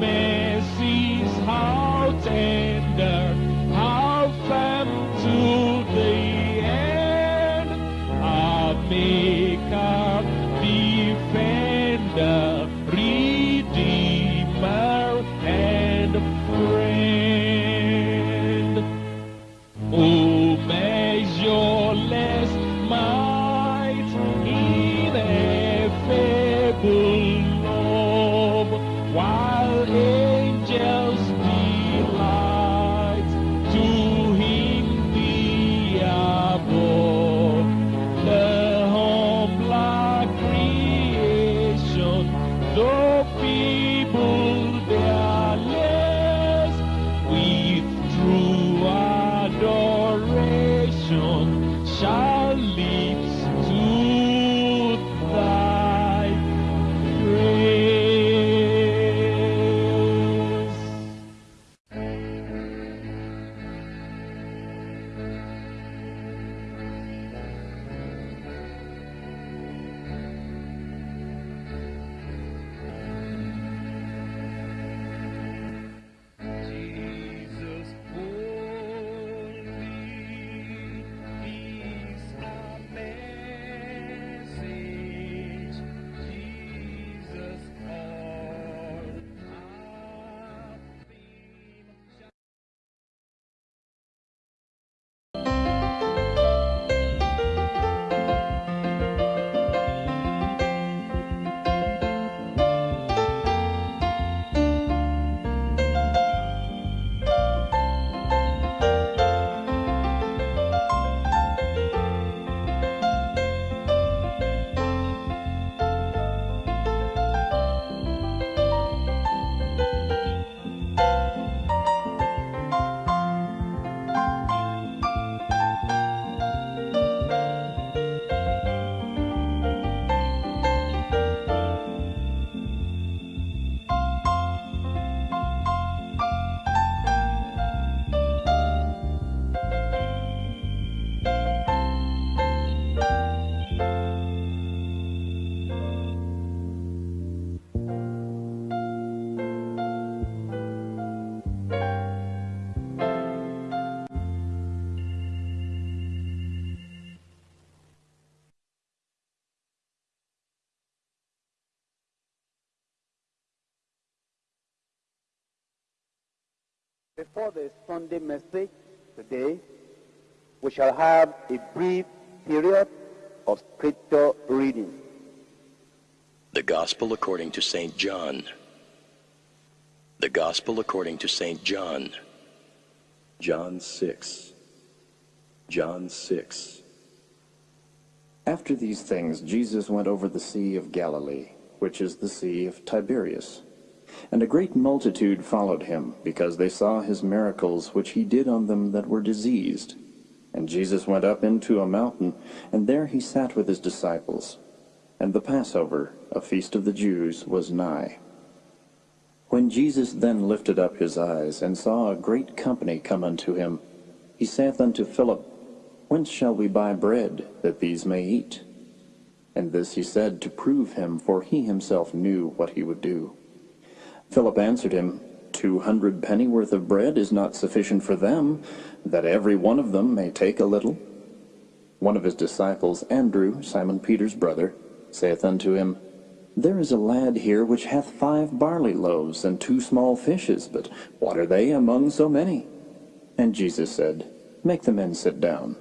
Thy Before the Sunday message today, we shall have a brief period of scripture reading. The Gospel according to St. John. The Gospel according to St. John. John 6. John 6. After these things, Jesus went over the Sea of Galilee, which is the Sea of Tiberias. And a great multitude followed him, because they saw his miracles which he did on them that were diseased. And Jesus went up into a mountain, and there he sat with his disciples. And the Passover, a feast of the Jews, was nigh. When Jesus then lifted up his eyes, and saw a great company come unto him, he saith unto Philip, Whence shall we buy bread, that these may eat? And this he said to prove him, for he himself knew what he would do. Philip answered him, Two hundred pennyworth of bread is not sufficient for them, that every one of them may take a little. One of his disciples, Andrew, Simon Peter's brother, saith unto him, There is a lad here which hath five barley loaves and two small fishes, but what are they among so many? And Jesus said, Make the men sit down.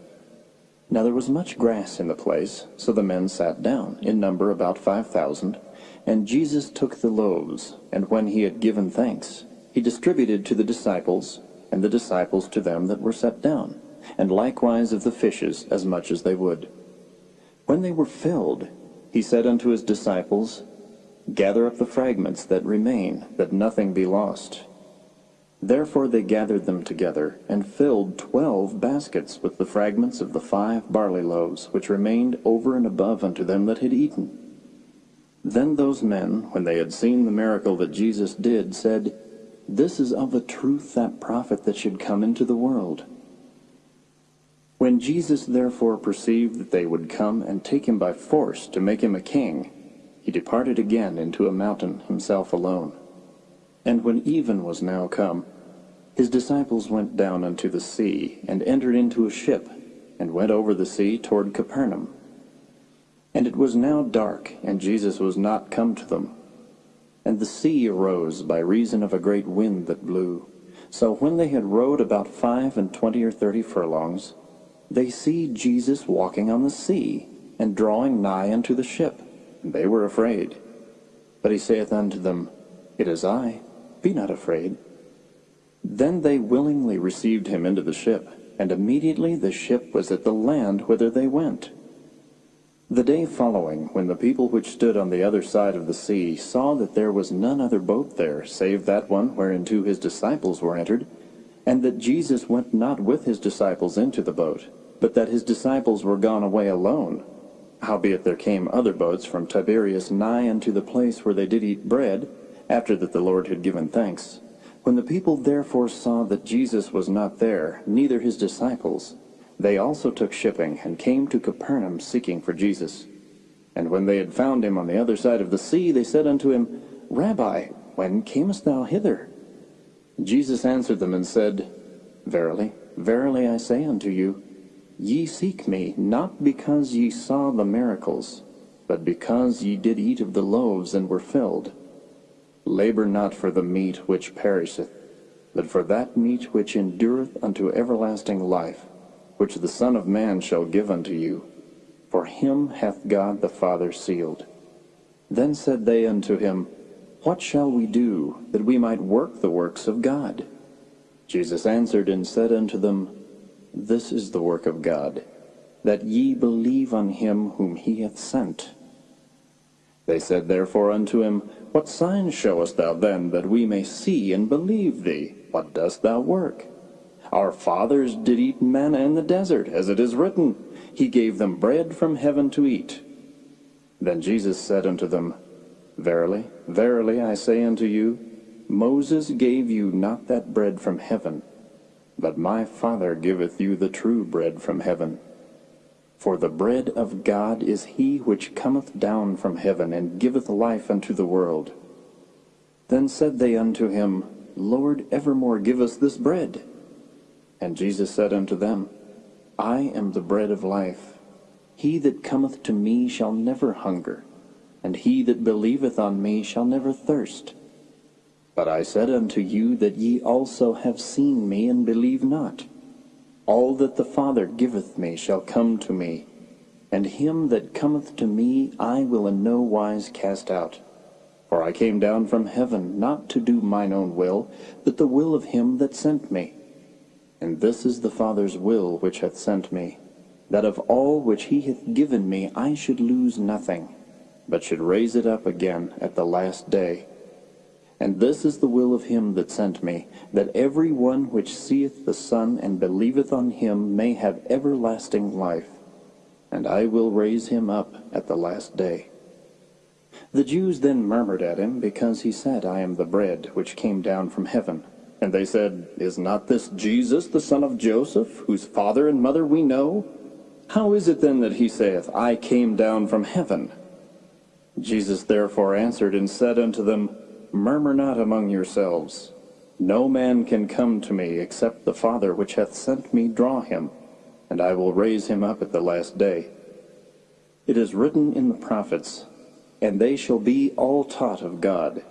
Now there was much grass in the place, so the men sat down, in number about five thousand. And Jesus took the loaves, and when he had given thanks, he distributed to the disciples, and the disciples to them that were set down, and likewise of the fishes as much as they would. When they were filled, he said unto his disciples, Gather up the fragments that remain, that nothing be lost. Therefore they gathered them together, and filled twelve baskets with the fragments of the five barley loaves, which remained over and above unto them that had eaten. Then those men, when they had seen the miracle that Jesus did, said, This is of a truth that prophet that should come into the world. When Jesus therefore perceived that they would come and take him by force to make him a king, he departed again into a mountain himself alone. And when even was now come, his disciples went down unto the sea, and entered into a ship, and went over the sea toward Capernaum. And it was now dark, and Jesus was not come to them. And the sea arose by reason of a great wind that blew. So when they had rowed about five and twenty or thirty furlongs, they see Jesus walking on the sea, and drawing nigh unto the ship. And they were afraid. But he saith unto them, It is I, be not afraid. Then they willingly received him into the ship, and immediately the ship was at the land whither they went. The day following, when the people which stood on the other side of the sea saw that there was none other boat there, save that one whereinto his disciples were entered, and that Jesus went not with his disciples into the boat, but that his disciples were gone away alone, howbeit there came other boats from Tiberias nigh unto the place where they did eat bread, after that the Lord had given thanks. When the people therefore saw that Jesus was not there, neither his disciples, they also took shipping, and came to Capernaum seeking for Jesus. And when they had found him on the other side of the sea, they said unto him, Rabbi, when camest thou hither? Jesus answered them and said, Verily, verily I say unto you, ye seek me, not because ye saw the miracles, but because ye did eat of the loaves and were filled. Labor not for the meat which perisheth, but for that meat which endureth unto everlasting life, which the Son of Man shall give unto you. For him hath God the Father sealed. Then said they unto him, What shall we do, that we might work the works of God? Jesus answered and said unto them, This is the work of God, that ye believe on him whom he hath sent. They said therefore unto him, What sign showest thou then, that we may see and believe thee? What dost thou work? Our fathers did eat manna in the desert, as it is written, He gave them bread from heaven to eat. Then Jesus said unto them, Verily, verily, I say unto you, Moses gave you not that bread from heaven, but my Father giveth you the true bread from heaven. For the bread of God is he which cometh down from heaven, and giveth life unto the world. Then said they unto him, Lord, evermore give us this bread. And Jesus said unto them, I am the bread of life. He that cometh to me shall never hunger, and he that believeth on me shall never thirst. But I said unto you that ye also have seen me, and believe not. All that the Father giveth me shall come to me, and him that cometh to me I will in no wise cast out. For I came down from heaven not to do mine own will, but the will of him that sent me. And this is the Father's will which hath sent me, that of all which he hath given me I should lose nothing, but should raise it up again at the last day. And this is the will of him that sent me, that every one which seeth the Son and believeth on him may have everlasting life, and I will raise him up at the last day. The Jews then murmured at him, because he said, I am the bread which came down from heaven. And they said, Is not this Jesus, the son of Joseph, whose father and mother we know? How is it then that he saith, I came down from heaven? Jesus therefore answered and said unto them, Murmur not among yourselves. No man can come to me except the Father which hath sent me draw him, and I will raise him up at the last day. It is written in the prophets, And they shall be all taught of God.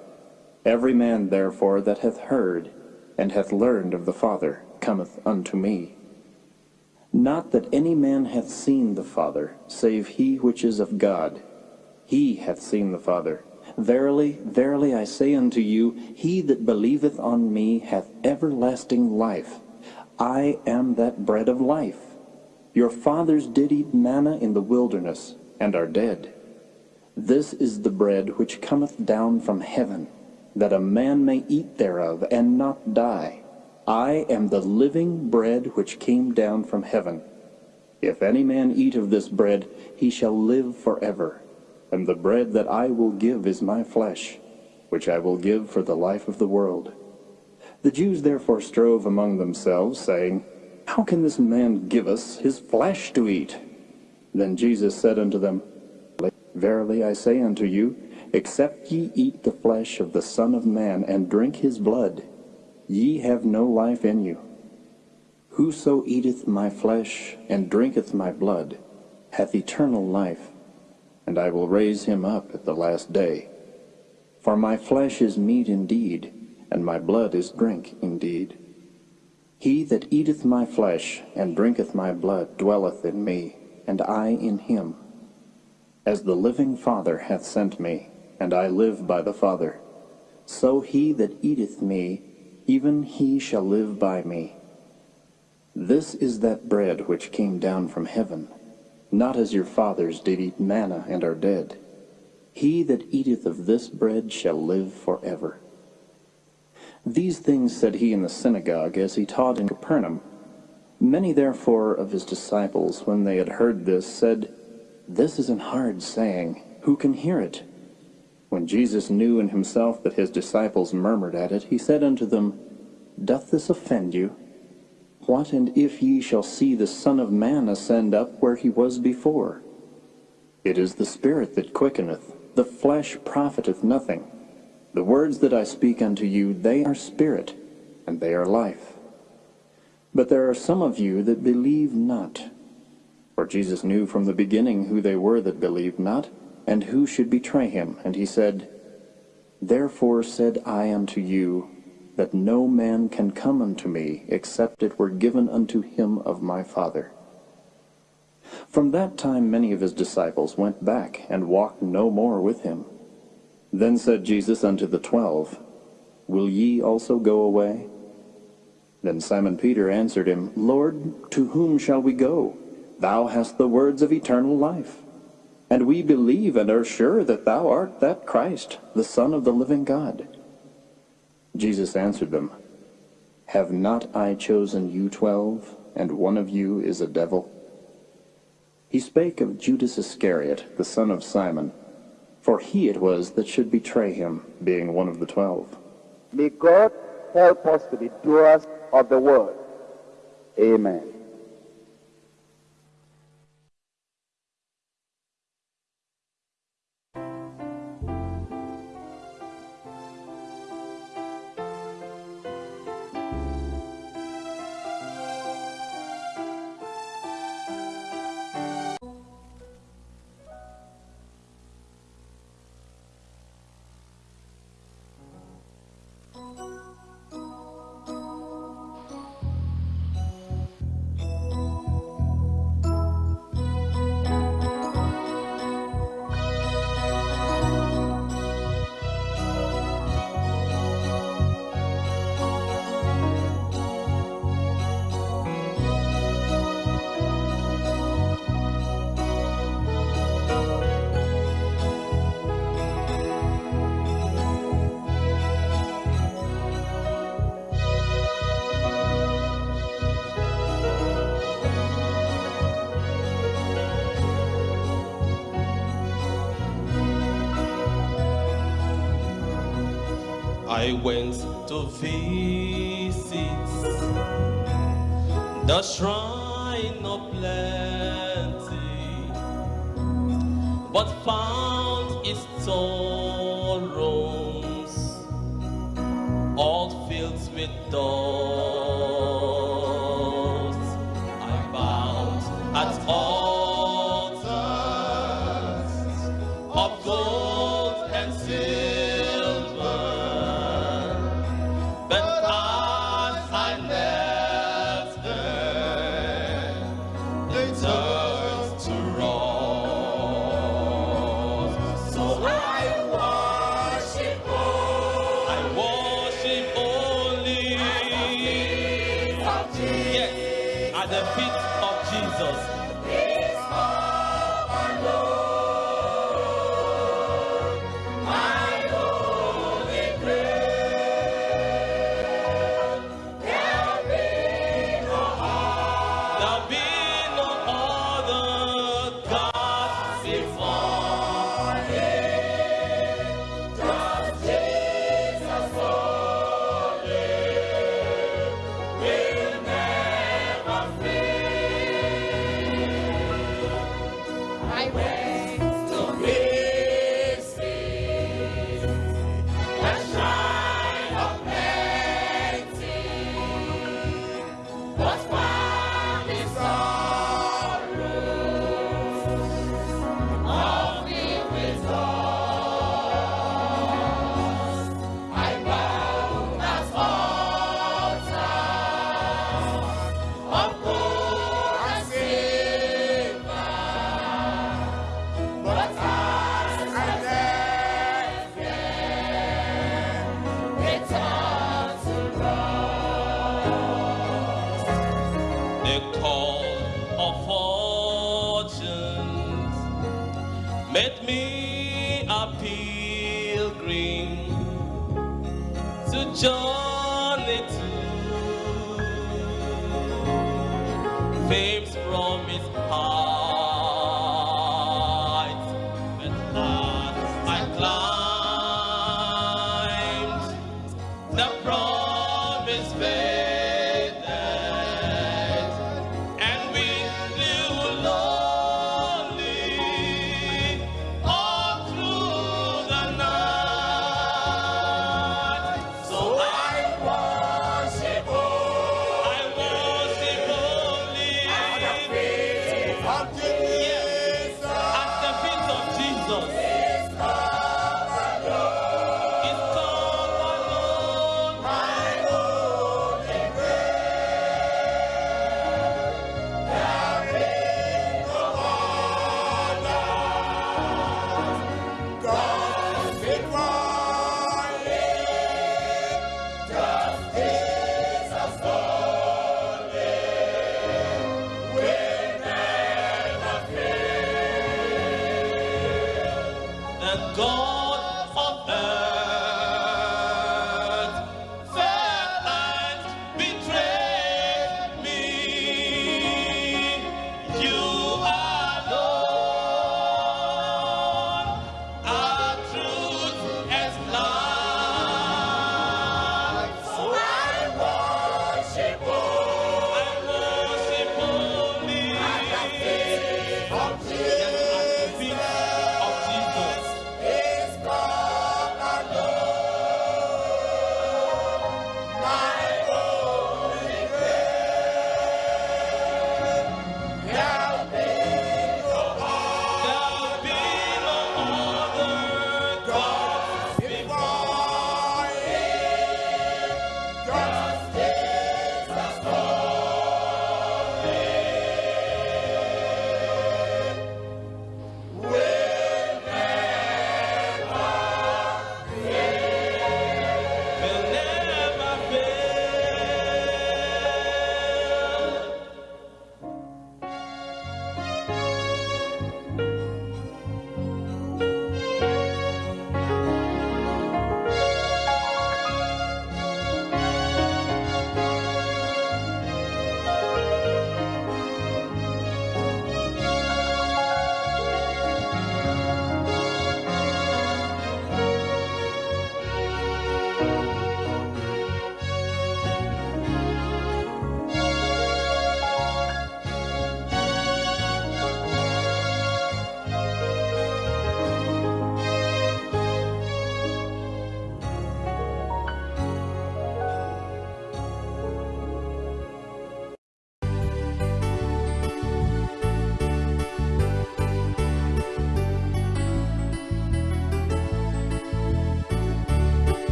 Every man therefore that hath heard and hath learned of the Father cometh unto me. Not that any man hath seen the Father, save he which is of God. He hath seen the Father. Verily, verily, I say unto you, he that believeth on me hath everlasting life. I am that bread of life. Your fathers did eat manna in the wilderness, and are dead. This is the bread which cometh down from heaven, that a man may eat thereof, and not die. I am the living bread which came down from heaven. If any man eat of this bread, he shall live forever. And the bread that I will give is my flesh, which I will give for the life of the world. The Jews therefore strove among themselves, saying, How can this man give us his flesh to eat? Then Jesus said unto them, Verily I say unto you, except ye eat the flesh of the Son of Man, and drink his blood, ye have no life in you. Whoso eateth my flesh and drinketh my blood hath eternal life, and I will raise him up at the last day. For my flesh is meat indeed, and my blood is drink indeed. He that eateth my flesh and drinketh my blood dwelleth in me, and I in him. As the living Father hath sent me, and I live by the Father, so he that eateth me, even he shall live by me. This is that bread which came down from heaven, not as your fathers did eat manna and are dead. He that eateth of this bread shall live forever. These things said he in the synagogue as he taught in Capernaum. Many therefore of his disciples, when they had heard this, said, This is an hard saying. Who can hear it? When Jesus knew in himself that his disciples murmured at it, he said unto them, Doth this offend you? What and if ye shall see the Son of Man ascend up where he was before? It is the Spirit that quickeneth, the flesh profiteth nothing. The words that I speak unto you, they are spirit, and they are life. But there are some of you that believe not. For Jesus knew from the beginning who they were that believed not, and who should betray him. And he said, Therefore said I unto you, that no man can come unto me, except it were given unto him of my Father. From that time many of his disciples went back, and walked no more with him. Then said Jesus unto the twelve, Will ye also go away? Then Simon Peter answered him, Lord, to whom shall we go? Thou hast the words of eternal life. And we believe and are sure that thou art that Christ, the Son of the living God. Jesus answered them, Have not I chosen you twelve, and one of you is a devil? He spake of Judas Iscariot, the son of Simon, for he it was that should betray him, being one of the twelve. May God help us to be doers of the word. Amen. I went to visit the shrine at the feet of Jesus.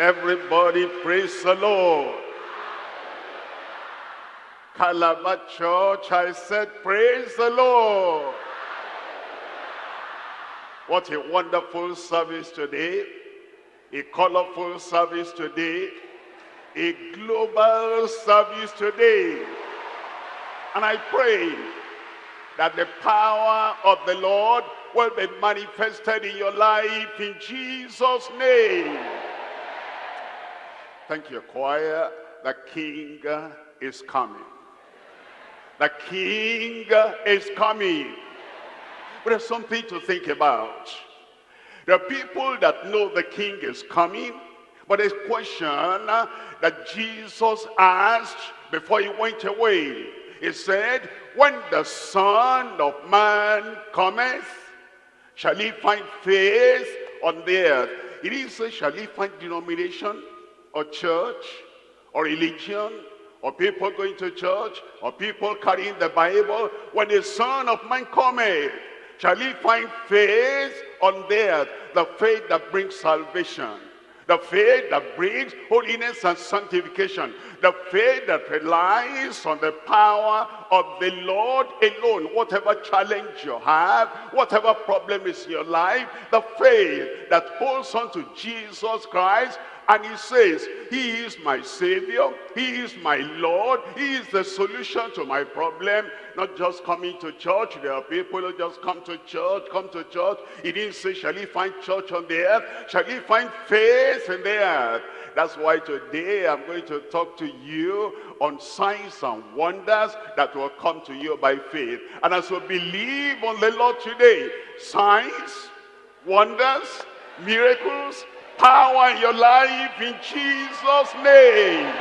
Everybody praise the Lord. Calabar Church, I said, praise the Lord. What a wonderful service today. A colorful service today. A global service today. And I pray that the power of the Lord will be manifested in your life in Jesus' name. Thank you, choir. The King is coming. The King is coming. But there's something to think about. There are people that know the King is coming, but a question that Jesus asked before he went away. He said, when the Son of Man cometh, shall he find faith on the earth? He shall he find denomination or church or religion or people going to church or people carrying the Bible. When the Son of Man cometh, shall he find faith on the earth, the faith that brings salvation. The faith that brings holiness and sanctification. The faith that relies on the power of the Lord alone. Whatever challenge you have, whatever problem is in your life, the faith that holds on to Jesus Christ and he says, he is my savior, he is my Lord, he is the solution to my problem. Not just coming to church, there are people who just come to church, come to church. He didn't say, shall he find church on the earth? Shall he find faith in the earth? That's why today I'm going to talk to you on signs and wonders that will come to you by faith. And as you believe on the Lord today, signs, wonders, miracles, power in your life in Jesus' name.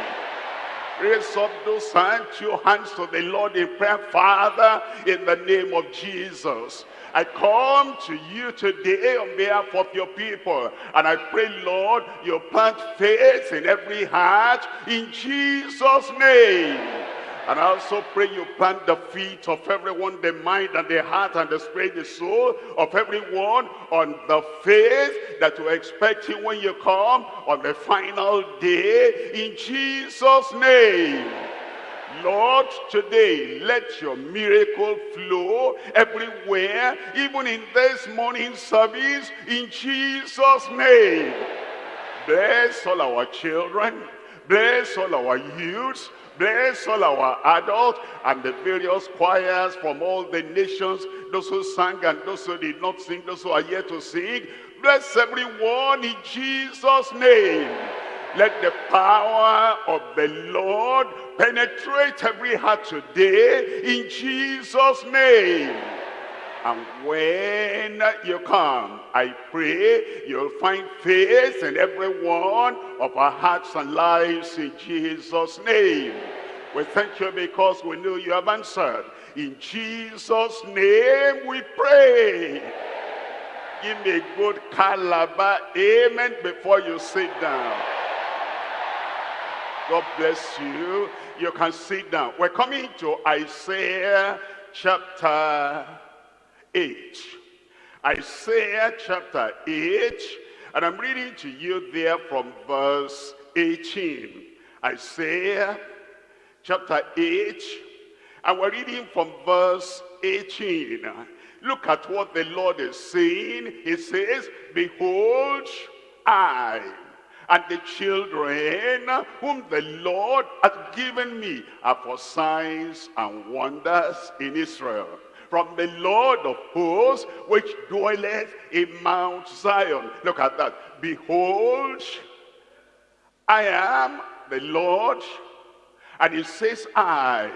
Raise up those hands, your hands to the Lord in prayer. Father, in the name of Jesus. I come to you today on behalf of your people. And I pray, Lord, you plant faith in every heart in Jesus' name. And I also pray you plant the feet of everyone, the mind and the heart and the spirit, the soul of everyone on the faith that you expect you when you come on the final day in Jesus' name. Lord, today, let your miracle flow everywhere, even in this morning service, in Jesus' name. Bless all our children, bless all our youths, Bless all our adults and the various choirs from all the nations, those who sang and those who did not sing, those who are yet to sing. Bless everyone in Jesus' name. Let the power of the Lord penetrate every heart today in Jesus' name. And when you come, I pray you'll find faith in every one of our hearts and lives in Jesus' name. We thank you because we know you have answered. In Jesus' name we pray. Give me a good calabar amen before you sit down. God bless you. You can sit down. We're coming to Isaiah chapter 8. Isaiah chapter 8, and I'm reading to you there from verse 18. Isaiah chapter 8, and we're reading from verse 18. Look at what the Lord is saying. He says, Behold, I and the children whom the Lord hath given me are for signs and wonders in Israel from the Lord of hosts, which dwelleth in Mount Zion. Look at that. Behold, I am the Lord. And he says, I.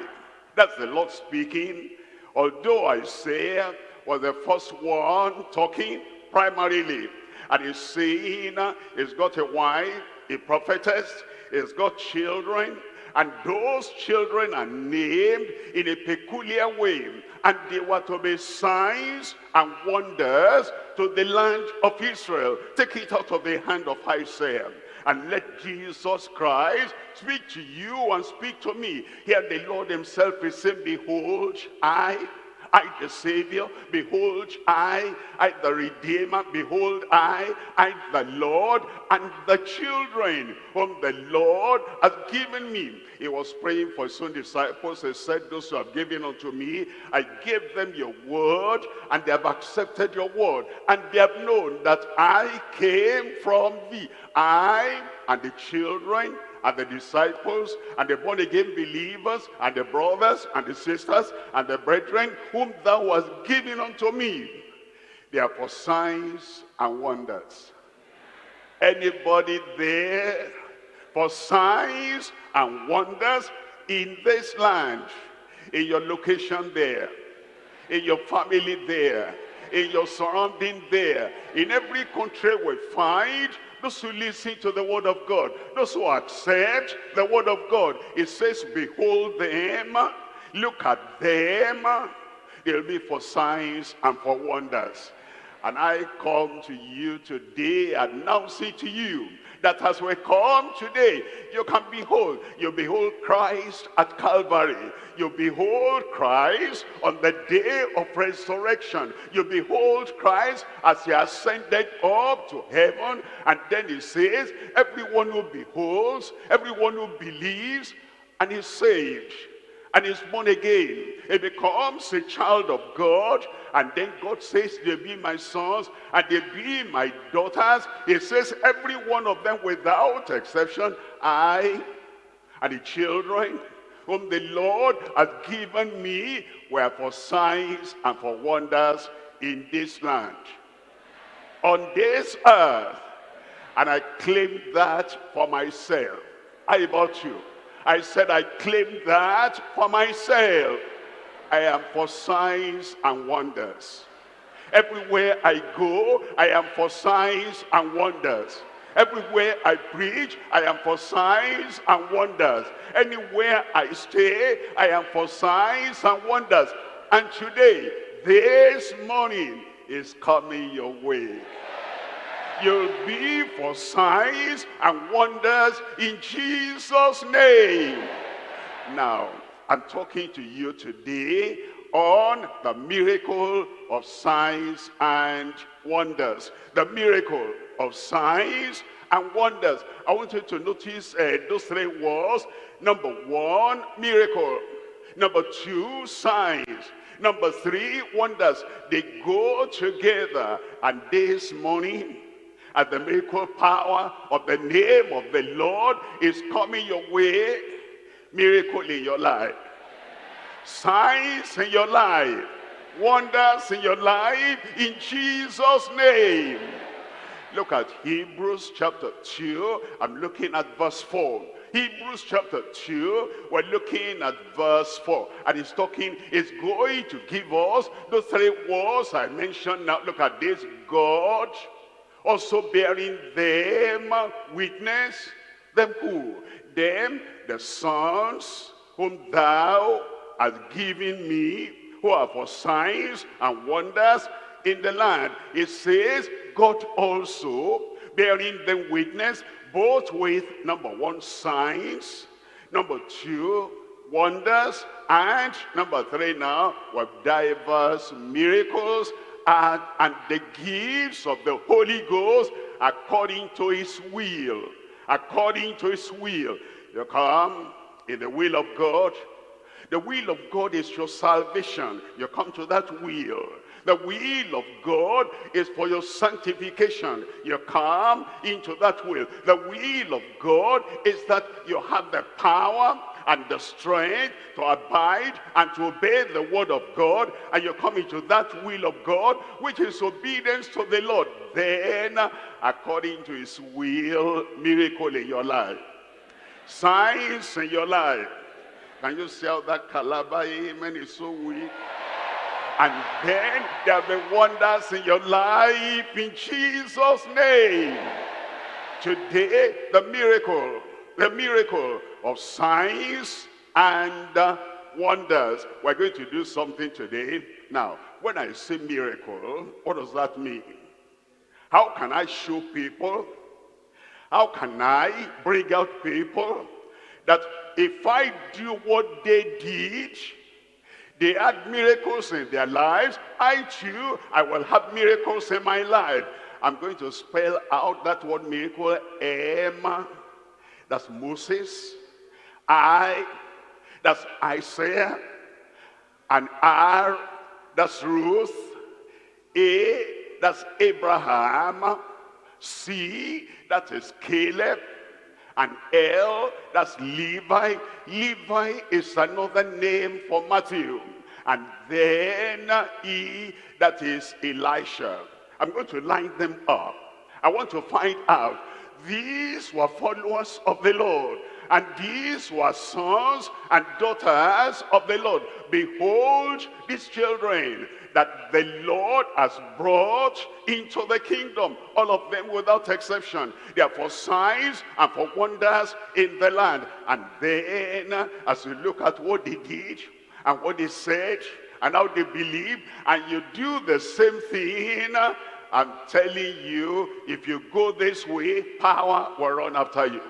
That's the Lord speaking. Although Isaiah was the first one talking primarily. And he's saying, uh, he's got a wife, a prophetess, he's got children, and those children are named in a peculiar way. And they were to be signs and wonders to the land of Israel. Take it out of the hand of Isaiah. And let Jesus Christ speak to you and speak to me. Here the Lord himself is saying, Behold, I I the Savior, behold I, I the Redeemer, behold I, I the Lord, and the children whom the Lord has given me. He was praying for his own disciples. He said, those who have given unto me, I gave them your word, and they have accepted your word. And they have known that I came from thee. I and the children and the disciples and the born again believers and the brothers and the sisters and the brethren whom thou hast given unto me. They are for signs and wonders. Anybody there for signs and wonders in this land, in your location there, in your family there, in your surrounding there, in every country we find those who listen to the word of God, those who accept the word of God. It says, behold them, look at them. They'll be for signs and for wonders. And I come to you today announcing to you that as we come today, you can behold, you behold Christ at Calvary. You behold Christ on the day of resurrection. You behold Christ as he ascended up to heaven. And then he says, everyone who beholds, everyone who believes, and is saved and is born again. He becomes a child of God. And then God says, they be my sons and they be my daughters. He says, every one of them without exception, I and the children whom the Lord has given me were for signs and for wonders in this land. On this earth. And I claim that for myself. How about you? I said, I claim that for myself. I am for signs and wonders. Everywhere I go, I am for signs and wonders. Everywhere I preach, I am for signs and wonders. Anywhere I stay, I am for signs and wonders. And today, this morning, is coming your way. You'll be for signs and wonders in Jesus' name. Now, I'm talking to you today on the miracle of signs and wonders. The miracle of signs and wonders. I want you to notice uh, those three words. Number one, miracle. Number two, signs. Number three, wonders. They go together. And this morning, and the miracle power of the name of the Lord is coming your way. Miracle in your life. Signs in your life. Wonders in your life in Jesus' name. Look at Hebrews chapter 2. I'm looking at verse 4. Hebrews chapter 2, we're looking at verse 4. And he's talking, he's going to give us the three words I mentioned. Now look at this. God also bearing them witness. Them who? Them, the sons whom thou hast given me, who are for signs and wonders in the land. It says, God also bearing them witness, both with, number one, signs, number two, wonders, and number three now, with diverse miracles and, the gifts of the Holy Ghost according to his will. According to his will. You come in the will of God. The will of God is your salvation. You come to that will. The will of God is for your sanctification. You come into that will. The will of God is that you have the power and the strength to abide and to obey the word of God and you come into that will of God which is obedience to the Lord. Then according to his will miracle in your life. Signs in your life. Can you see how that calabar amen is so weak? And then there will be wonders in your life in Jesus name. Today the miracle the miracle of signs and uh, wonders. We're going to do something today. Now, when I say miracle, what does that mean? How can I show people? How can I bring out people that if I do what they did, They had miracles in their lives. I too, I will have miracles in my life. I'm going to spell out that word miracle. M, that's Moses. I, that's Isaiah. And R, that's Ruth. A, that's Abraham. C, that is Caleb. And L, that's Levi. Levi is another name for Matthew. And then E, that is Elisha. I'm going to line them up. I want to find out. These were followers of the Lord. And these were sons and daughters of the Lord. Behold these children that the Lord has brought into the kingdom. All of them without exception. They are for signs and for wonders in the land. And then as you look at what they did and what they said and how they believe and you do the same thing I'm telling you, if you go this way, power will run after you.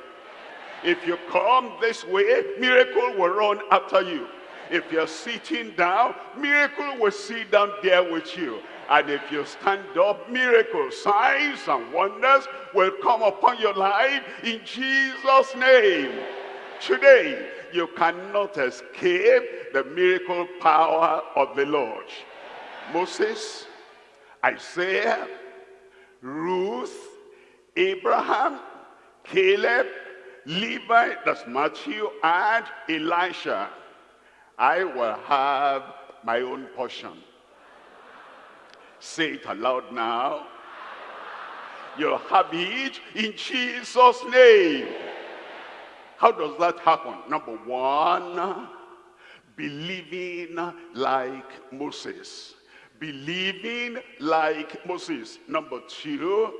If you come this way, miracle will run after you. If you're sitting down, miracle will sit down there with you. And if you stand up, miracles, signs and wonders will come upon your life in Jesus' name. Today, you cannot escape the miracle power of the Lord. Moses, Isaiah, Ruth, Abraham, Caleb, Levi, that's Matthew, and Elisha. I will have my own portion. Say it aloud now. You'll have it in Jesus' name. How does that happen? Number one, believing like Moses. Believing like Moses. Number two,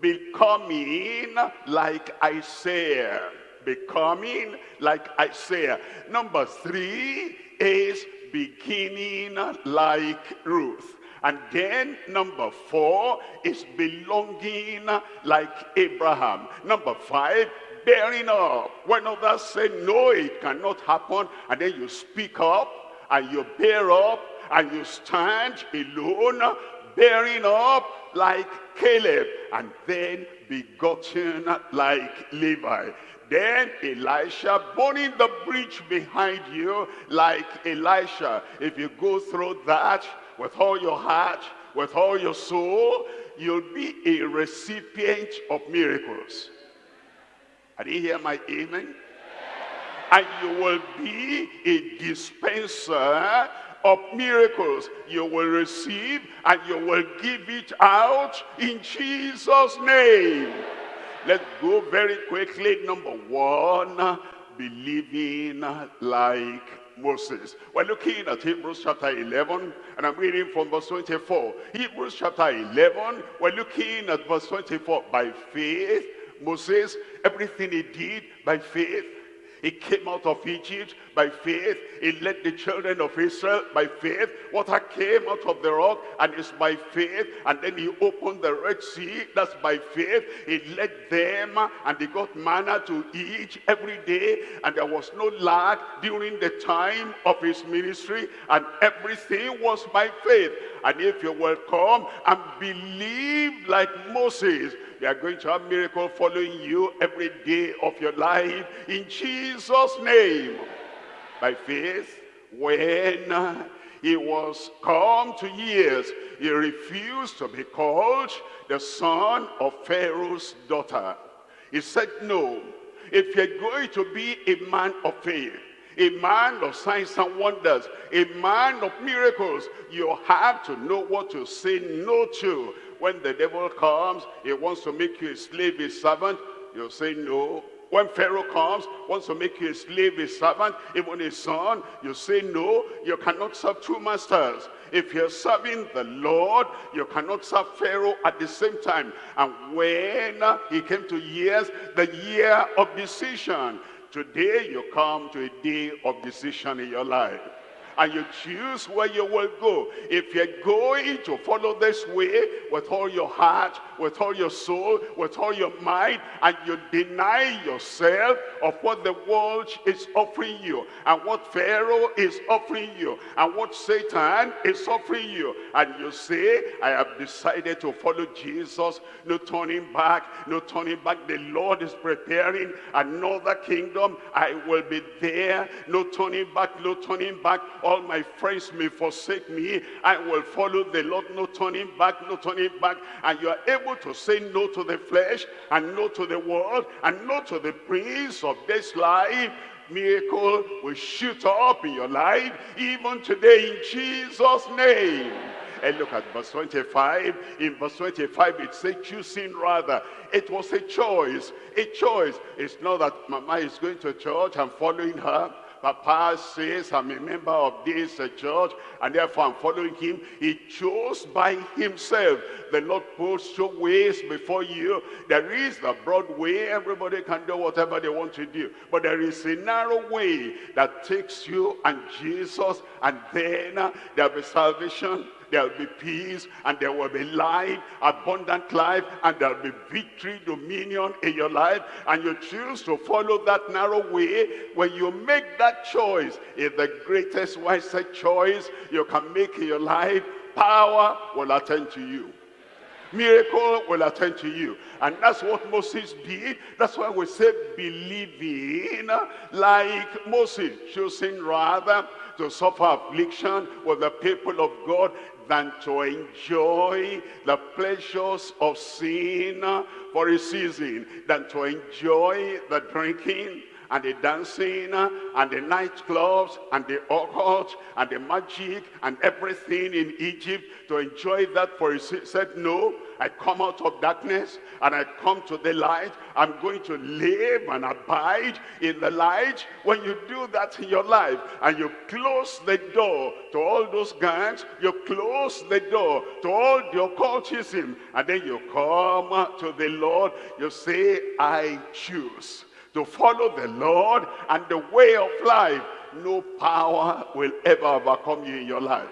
becoming like Isaiah becoming like Isaiah. Number three is beginning like Ruth. And then number four is belonging like Abraham. Number five, bearing up. When others say, no, it cannot happen, and then you speak up, and you bear up, and you stand alone, bearing up like Caleb, and then begotten like Levi. Then Elisha burning the bridge behind you like Elisha. If you go through that with all your heart, with all your soul, you'll be a recipient of miracles. I didn't hear my amen? And you will be a dispenser of miracles you will receive and you will give it out in Jesus name Let's go very quickly. Number one, believing like Moses. We're looking at Hebrews chapter 11, and I'm reading from verse 24. Hebrews chapter 11, we're looking at verse 24. By faith, Moses, everything he did by faith, he came out of Egypt by faith. He led the children of Israel by faith. Water came out of the rock and it's by faith. And then he opened the Red Sea. That's by faith. He led them and they got manna to eat every day. And there was no lack during the time of his ministry. And everything was by faith. And if you will come and believe like Moses, you are going to have miracle following you every day of your life in Jesus' name. By faith, when he was come to years, he refused to be called the son of Pharaoh's daughter. He said, no, if you're going to be a man of faith, a man of signs and wonders, a man of miracles, you have to know what to say no to. When the devil comes, he wants to make you a slave, a servant, you say no. When Pharaoh comes, wants to make you a slave, a servant, even a son, you say no, you cannot serve two masters. If you're serving the Lord, you cannot serve Pharaoh at the same time. And when he came to years, the year of decision, today you come to a day of decision in your life. And you choose where you will go. If you're going to follow this way with all your heart, with all your soul, with all your mind, and you deny yourself of what the world is offering you, and what Pharaoh is offering you, and what Satan is offering you, and you say, I have decided to follow Jesus, no turning back, no turning back. The Lord is preparing another kingdom. I will be there, no turning back, no turning back. All my friends may forsake me. I will follow the Lord, no turning back, no turning back. And you are able to say no to the flesh, and no to the world, and no to the prince of this life. Miracle will shoot up in your life even today in Jesus name. And look at verse 25 in verse 25 it says choosing rather. It was a choice. A choice. It's not that mama is going to church and following her Papa says, I'm a member of this uh, church, and therefore I'm following him. He chose by himself. The Lord puts two ways before you. There is the broad way. Everybody can do whatever they want to do. But there is a narrow way that takes you and Jesus, and then uh, there'll be salvation there will be peace, and there will be life, abundant life, and there will be victory, dominion in your life, and you choose to follow that narrow way, when you make that choice, it's the greatest, wisest choice you can make in your life, power will attend to you. Miracle will attend to you. And that's what moses did. That's why we say believing like moses choosing rather to suffer affliction with the people of god than to enjoy the pleasures of sin for a season, than to enjoy the drinking and the dancing and the nightclubs and the occult and the magic and everything in Egypt to enjoy that for a season. Said, no, I come out of darkness and I come to the light. I'm going to live and abide in the light. When you do that in your life and you close the door to all those gangs, you close the door to all the occultism, and then you come to the Lord, you say, I choose to follow the Lord and the way of life. No power will ever overcome you in your life.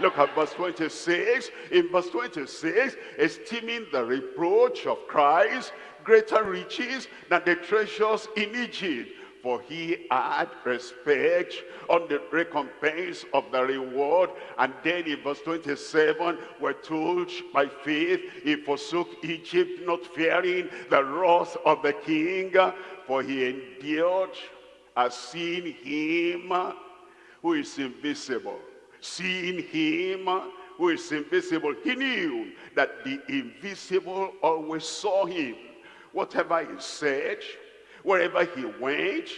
Look at verse 26. In verse 26, esteeming the reproach of Christ greater riches than the treasures in Egypt. For he had respect on the recompense of the reward. And then in verse 27, we're told by faith, he forsook Egypt, not fearing the wrath of the king. For he endured as seeing him who is invisible seeing him who is invisible. He knew that the invisible always saw him. Whatever he said, wherever he went,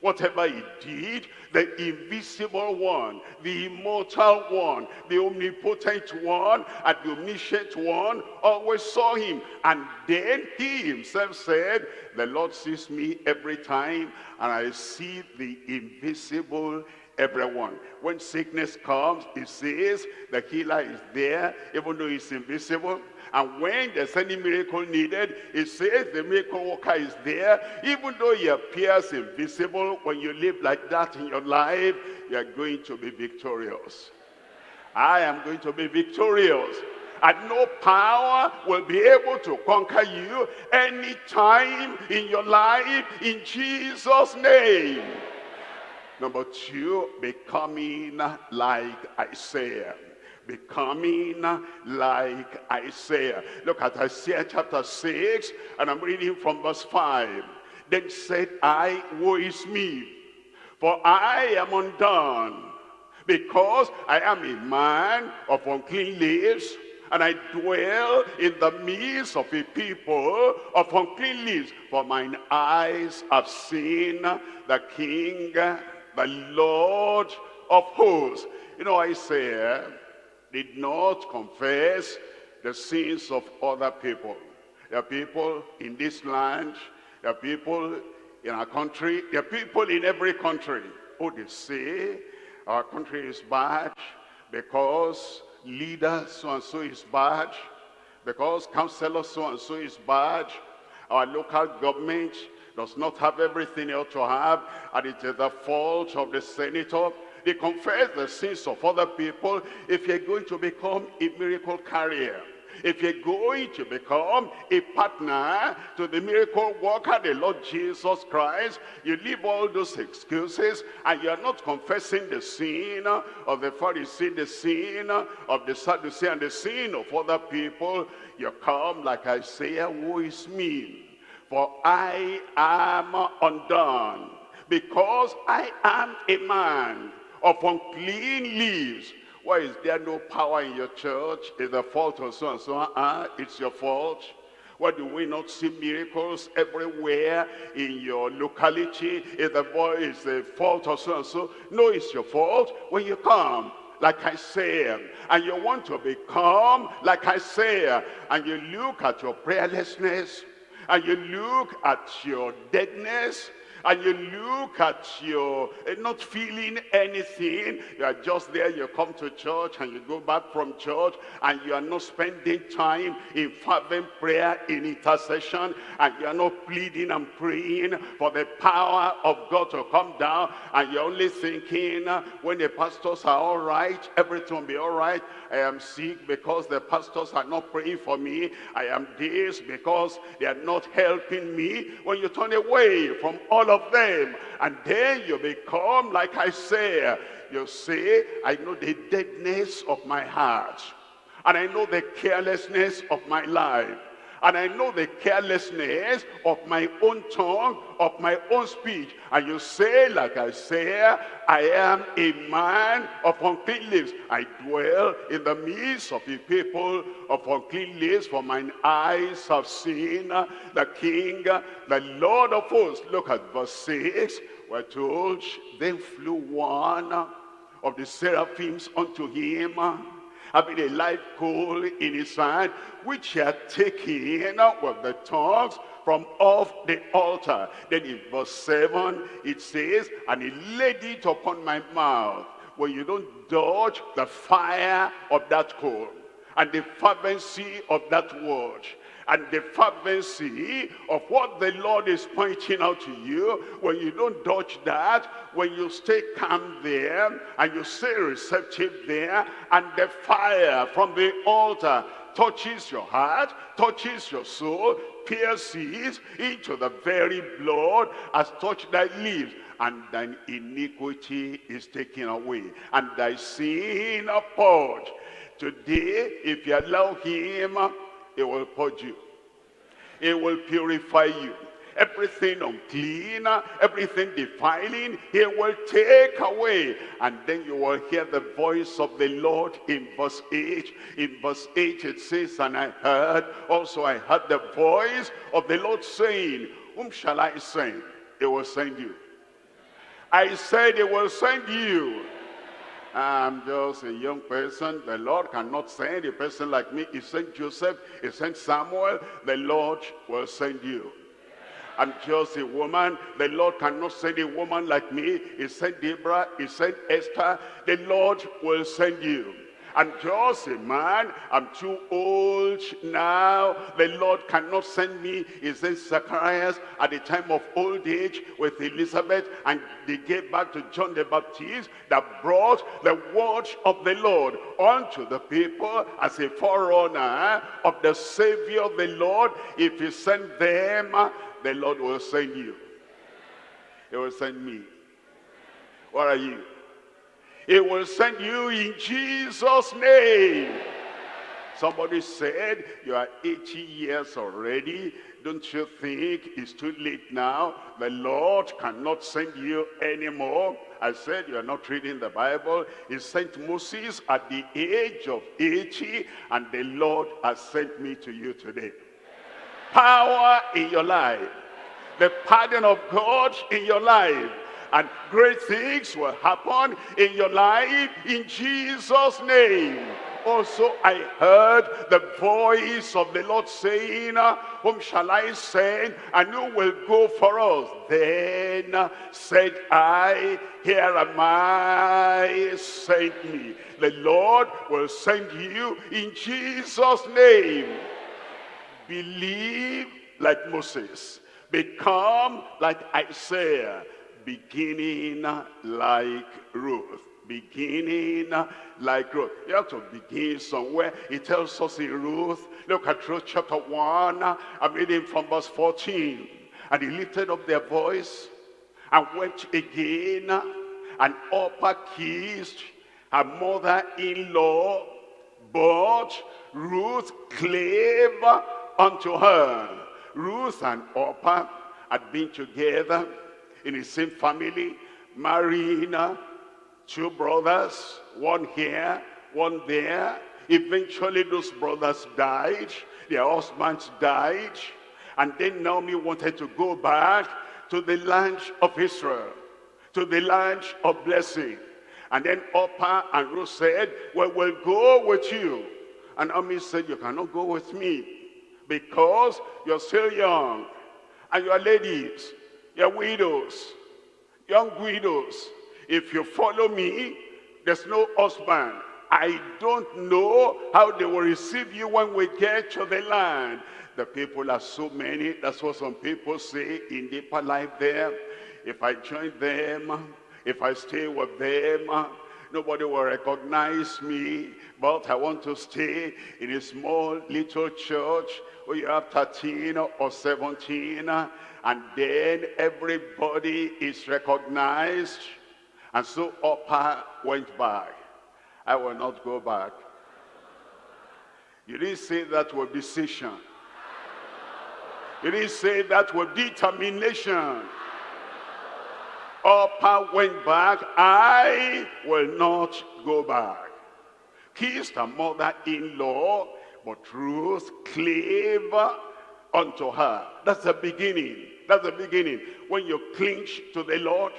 whatever he did, the invisible one, the immortal one, the omnipotent one, and the omniscient one always saw him. And then he himself said, the Lord sees me every time, and I see the invisible everyone. When sickness comes, it says the healer is there, even though he's invisible. And when there's any miracle needed, it says the miracle worker is there. Even though he appears invisible, when you live like that in your life, you are going to be victorious. I am going to be victorious. And no power will be able to conquer you anytime in your life in Jesus' name. Number two, becoming like Isaiah. Becoming like Isaiah. Look at Isaiah chapter 6, and I'm reading from verse 5. Then said I, woe is me, for I am undone, because I am a man of unclean lips, and I dwell in the midst of a people of unclean lips, for mine eyes have seen the King the Lord of hosts. You know, Isaiah eh, did not confess the sins of other people. There are people in this land, there are people in our country, there are people in every country who they say our country is bad because leader so-and-so is bad, because councillor so-and-so is bad, our local government does not have everything he ought to have, and it is the fault of the senator, They confess the sins of other people if you're going to become a miracle carrier. If you're going to become a partner to the miracle worker, the Lord Jesus Christ, you leave all those excuses and you're not confessing the sin of the Pharisee, the sin of the Sadducee, and the sin of other people. You come like Isaiah, who is me? For I am undone, because I am a man of unclean lips why is there no power in your church? Is the fault of so and so? Ah, it's your fault. Why do we not see miracles everywhere in your locality? Is the voice the fault of so and so? No, it's your fault when you come like Isaiah, and you want to become like Isaiah, and you look at your prayerlessness, and you look at your deadness, and you look at you uh, not feeling anything. You are just there you come to church and you go back from church and you are not spending time in fervent prayer in intercession and you are not pleading and praying for the power of God to come down. And you're only thinking uh, when the pastors are all right everything will be all right. I am sick because the pastors are not praying for me. I am this because they are not helping me. When you turn away from all of of them. And then you become, like Isaiah, you say, I know the deadness of my heart. And I know the carelessness of my life. And I know the carelessness of my own tongue, of my own speech. And you say, like Isaiah, I am a man of unclean lips. I dwell in the midst of a people of unclean lips, for mine eyes have seen the King, the Lord of hosts. Look at verse 6. We're told, then flew one of the seraphims unto him, having a live coal in his hand, which he had taken with the tongues from off the altar. Then in verse 7, it says, And he laid it upon my mouth. When you don't dodge the fire of that coal and the fervency of that word and the fervency of what the Lord is pointing out to you, when you don't dodge that, when you stay calm there, and you stay receptive there, and the fire from the altar touches your heart, touches your soul, pierces into the very blood, has touched thy lips, and thine iniquity is taken away, and thy sin purged. Today, if you allow him, he will purge you. It will purify you. Everything unclean, everything defiling, he will take away. And then you will hear the voice of the Lord in verse 8. In verse 8 it says, And I heard, also I heard the voice of the Lord saying, Whom shall I send? He will send you. I said he will send you. I'm just a young person. The Lord cannot send a person like me. He sent Joseph. He sent Samuel. The Lord will send you. I'm just a woman. The Lord cannot send a woman like me. He sent Deborah. He sent Esther. The Lord will send you. I'm just a man. I'm too old now. The Lord cannot send me. He says Zacharias at the time of old age with Elizabeth and they gave back to John the Baptist that brought the word of the Lord unto the people as a forerunner of the Savior of the Lord. If he sent them, the Lord will send you. He will send me. What are you? He will send you in Jesus' name. Somebody said, you are 80 years already. Don't you think it's too late now? The Lord cannot send you anymore. I said you are not reading the Bible. He sent Moses at the age of 80 and the Lord has sent me to you today. Power in your life. The pardon of God in your life and great things will happen in your life in Jesus name also I heard the voice of the Lord saying, Whom shall I send? And who will go for us? Then said I, Here am I, send me. The Lord will send you in Jesus' name. Believe like Moses. Become like Isaiah beginning like Ruth. beginning like Ruth. You have to begin somewhere. It tells us in Ruth, look at Ruth chapter 1, I'm reading from verse 14. And he lifted up their voice and went again and Orpah kissed her mother-in-law, but Ruth clave unto her. Ruth and Orpah had been together in the same family, marrying two brothers, one here, one there. Eventually those brothers died, their husbands died, and then Naomi wanted to go back to the land of Israel, to the land of blessing. And then Orpah and Ruth said, well, we'll go with you. And Naomi said, you cannot go with me because you're still young. And you're ladies, you're widows, young widows. If you follow me, there's no husband. I don't know how they will receive you when we get to the land. The people are so many. That's what some people say in deeper life there. If I join them, if I stay with them, nobody will recognize me. But I want to stay in a small little church where you have 13 or 17 and then everybody is recognized. And so Orpah went back. I will not go back. You didn't say that with decision. You didn't say that with determination. Orpah went back. I will not go back. Kissed her mother-in-law, but Ruth clave unto her. That's the beginning. That's the beginning. When you clinch to the Lord,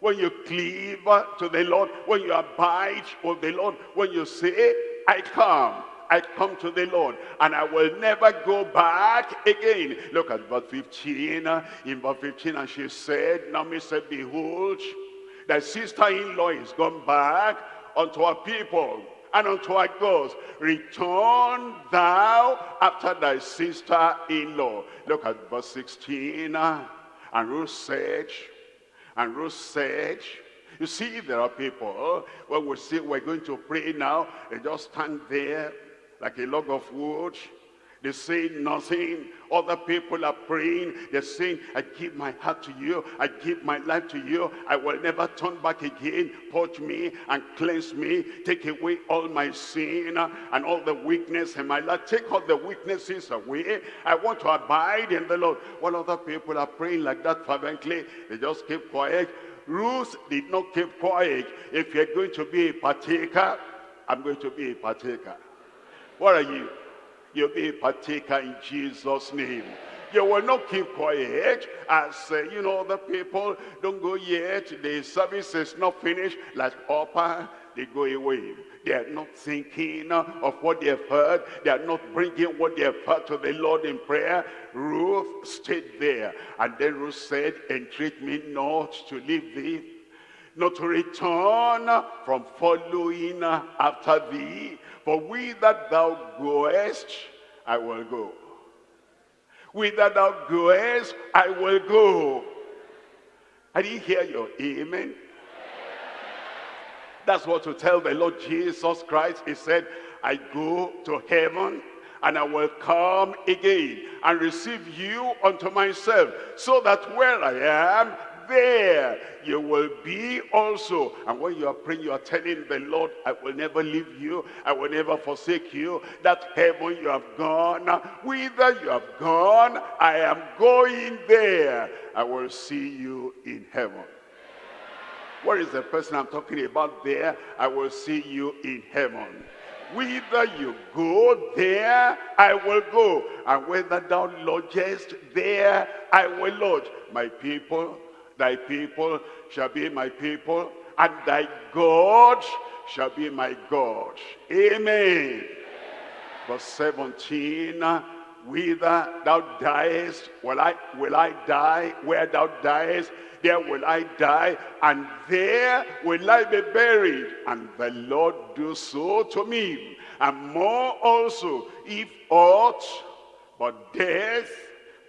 when you cleave to the Lord, when you abide with the Lord, when you say, I come, I come to the Lord and I will never go back again. Look at verse 15. In verse 15, and she said, Naomi said, Behold, thy sister-in-law is gone back unto her people and unto our gods. Return thou after thy sister-in-law. Look at verse 16. And Ruth said, and Ruth said, you see, there are people, when we say we're going to pray now, they just stand there like a log of wood. They say nothing. Other people are praying. They're saying, I give my heart to you. I give my life to you. I will never turn back again. Purge me and cleanse me. Take away all my sin and all the weakness in my life. Take all the weaknesses away. I want to abide in the Lord. While other people are praying like that fervently, they just keep quiet. Ruth did not keep quiet. If you're going to be a partaker, I'm going to be a partaker. What are you? You'll be a partaker in Jesus' name. You will not keep quiet as, uh, you know, the people don't go yet. The service is not finished. Like Orpah, they go away. They are not thinking of what they have heard. They are not bringing what they have heard to the Lord in prayer. Ruth stayed there. And then Ruth said, entreat me not to leave thee not to return from following after thee. For whither thou goest, I will go. Whither thou goest, I will go. I didn't hear your amen. That's what to tell the Lord Jesus Christ. He said, I go to heaven and I will come again and receive you unto myself so that where I am, there you will be also. And when you are praying, you are telling the Lord, I will never leave you. I will never forsake you. That heaven you have gone, whither you have gone, I am going there. I will see you in heaven. Where is the person I'm talking about there? I will see you in heaven. Whither you go, there I will go. And whether thou lodgest, there I will lodge. My people, Thy people shall be my people, and thy God shall be my God. Amen. Verse 17, whither thou diest, will I, will I die? Where thou diest, there will I die, and there will I be buried. And the Lord do so to me, and more also, if aught but death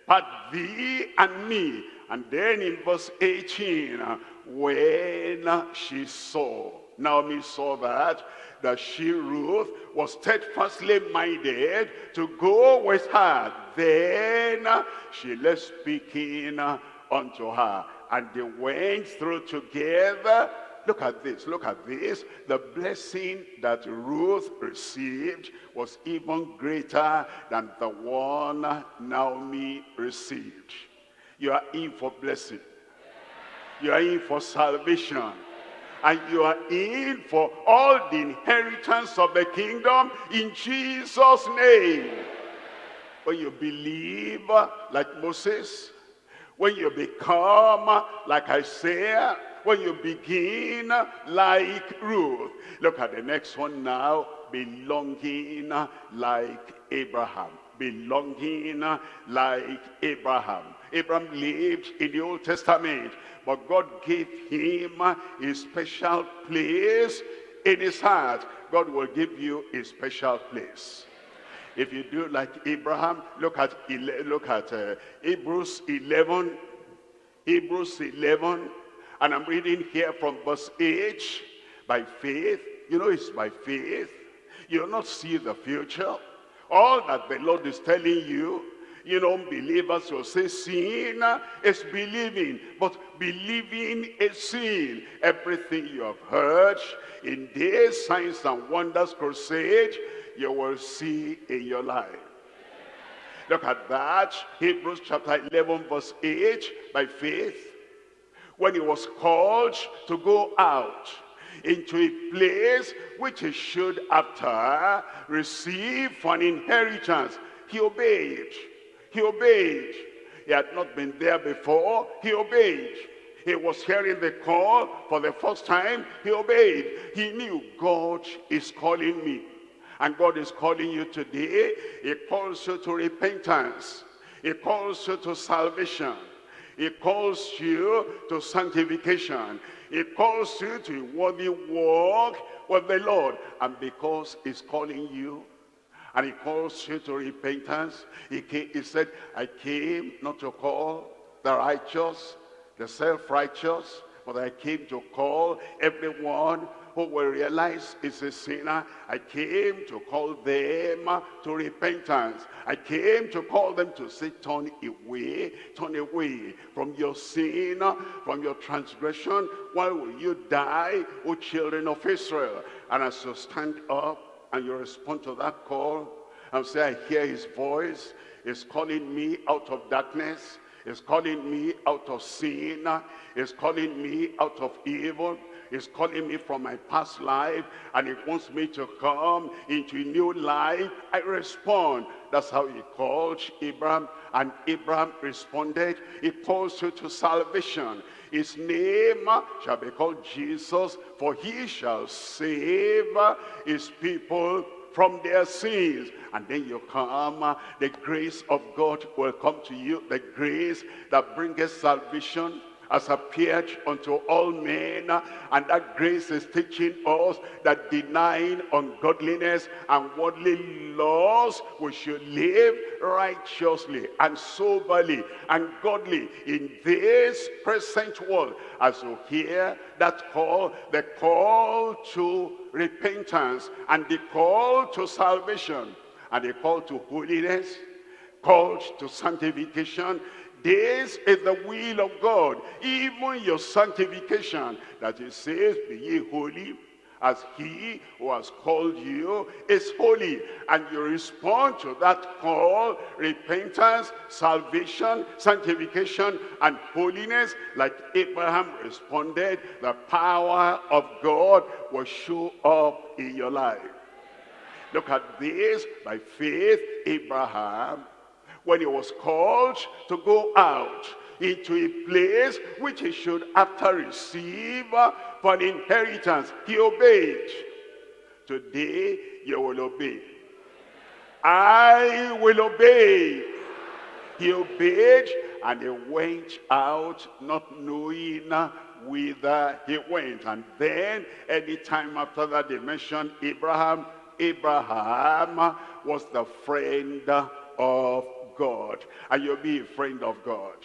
part thee and me and then in verse 18, when she saw Naomi saw that, that she, Ruth, was steadfastly minded to go with her. Then she left speaking unto her. And they went through together. Look at this, look at this. The blessing that Ruth received was even greater than the one Naomi received. You are in for blessing. You are in for salvation and you are in for all the inheritance of the kingdom in Jesus' name. When you believe uh, like Moses, when you become uh, like Isaiah, when you begin uh, like Ruth. Look at the next one now, belonging like Abraham. Belonging like Abraham. Abraham lived in the Old Testament, but God gave him a special place in his heart. God will give you a special place. If you do like Abraham, look at look at uh, Hebrews 11, Hebrews 11, and I'm reading here from verse 8. By faith, you know it's by faith. You'll not see the future. All that the Lord is telling you, you know, believers will say sin is believing, but believing is sin. Everything you have heard in this Signs and Wonders Crusade, you will see in your life. Look at that, Hebrews chapter 11 verse 8, by faith, when he was called to go out into a place which he should after receive for an inheritance. He obeyed. He obeyed. He had not been there before. He obeyed. He was hearing the call for the first time. He obeyed. He knew God is calling me. And God is calling you today. He calls you to repentance. He calls you to salvation. He calls you to sanctification. He calls you to a worthy walk with the Lord. And because he's calling you, and he calls you to repentance, he, came, he said, I came not to call the righteous, the self-righteous, but I came to call everyone who will realize is a sinner. I came to call them to repentance. I came to call them to say, turn away, turn away from your sin, from your transgression. Why will you die, O children of Israel? And as you stand up and you respond to that call, and say, I hear his voice, he's calling me out of darkness, he's calling me out of sin, he's calling me out of evil, He's calling me from my past life and he wants me to come into a new life. I respond. That's how he called Abraham and Abraham responded. He calls you to salvation. His name shall be called Jesus for he shall save his people from their sins. And then you come, the grace of God will come to you. The grace that brings salvation has appeared unto all men and that grace is teaching us that denying ungodliness and worldly laws we should live righteously and soberly and godly in this present world as you hear that call the call to repentance and the call to salvation and the call to holiness called to sanctification this is the will of God, even your sanctification, that he says, be ye holy, as he who has called you is holy. And you respond to that call, repentance, salvation, sanctification, and holiness, like Abraham responded, the power of God will show up in your life. Look at this, by faith, Abraham when he was called to go out into a place which he should after receive uh, for an inheritance. He obeyed. Today you will obey. I will obey. He obeyed and he went out not knowing uh, whither he went. And then any time after that they mentioned Abraham, Abraham was the friend of God. And you'll be a friend of God.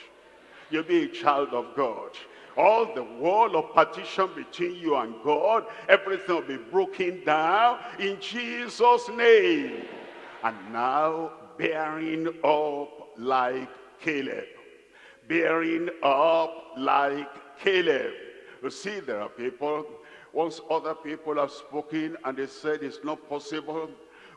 You'll be a child of God. all the wall of partition between you and God, everything will be broken down in Jesus' name. And now bearing up like Caleb. Bearing up like Caleb. You see, there are people, once other people have spoken and they said it's not possible,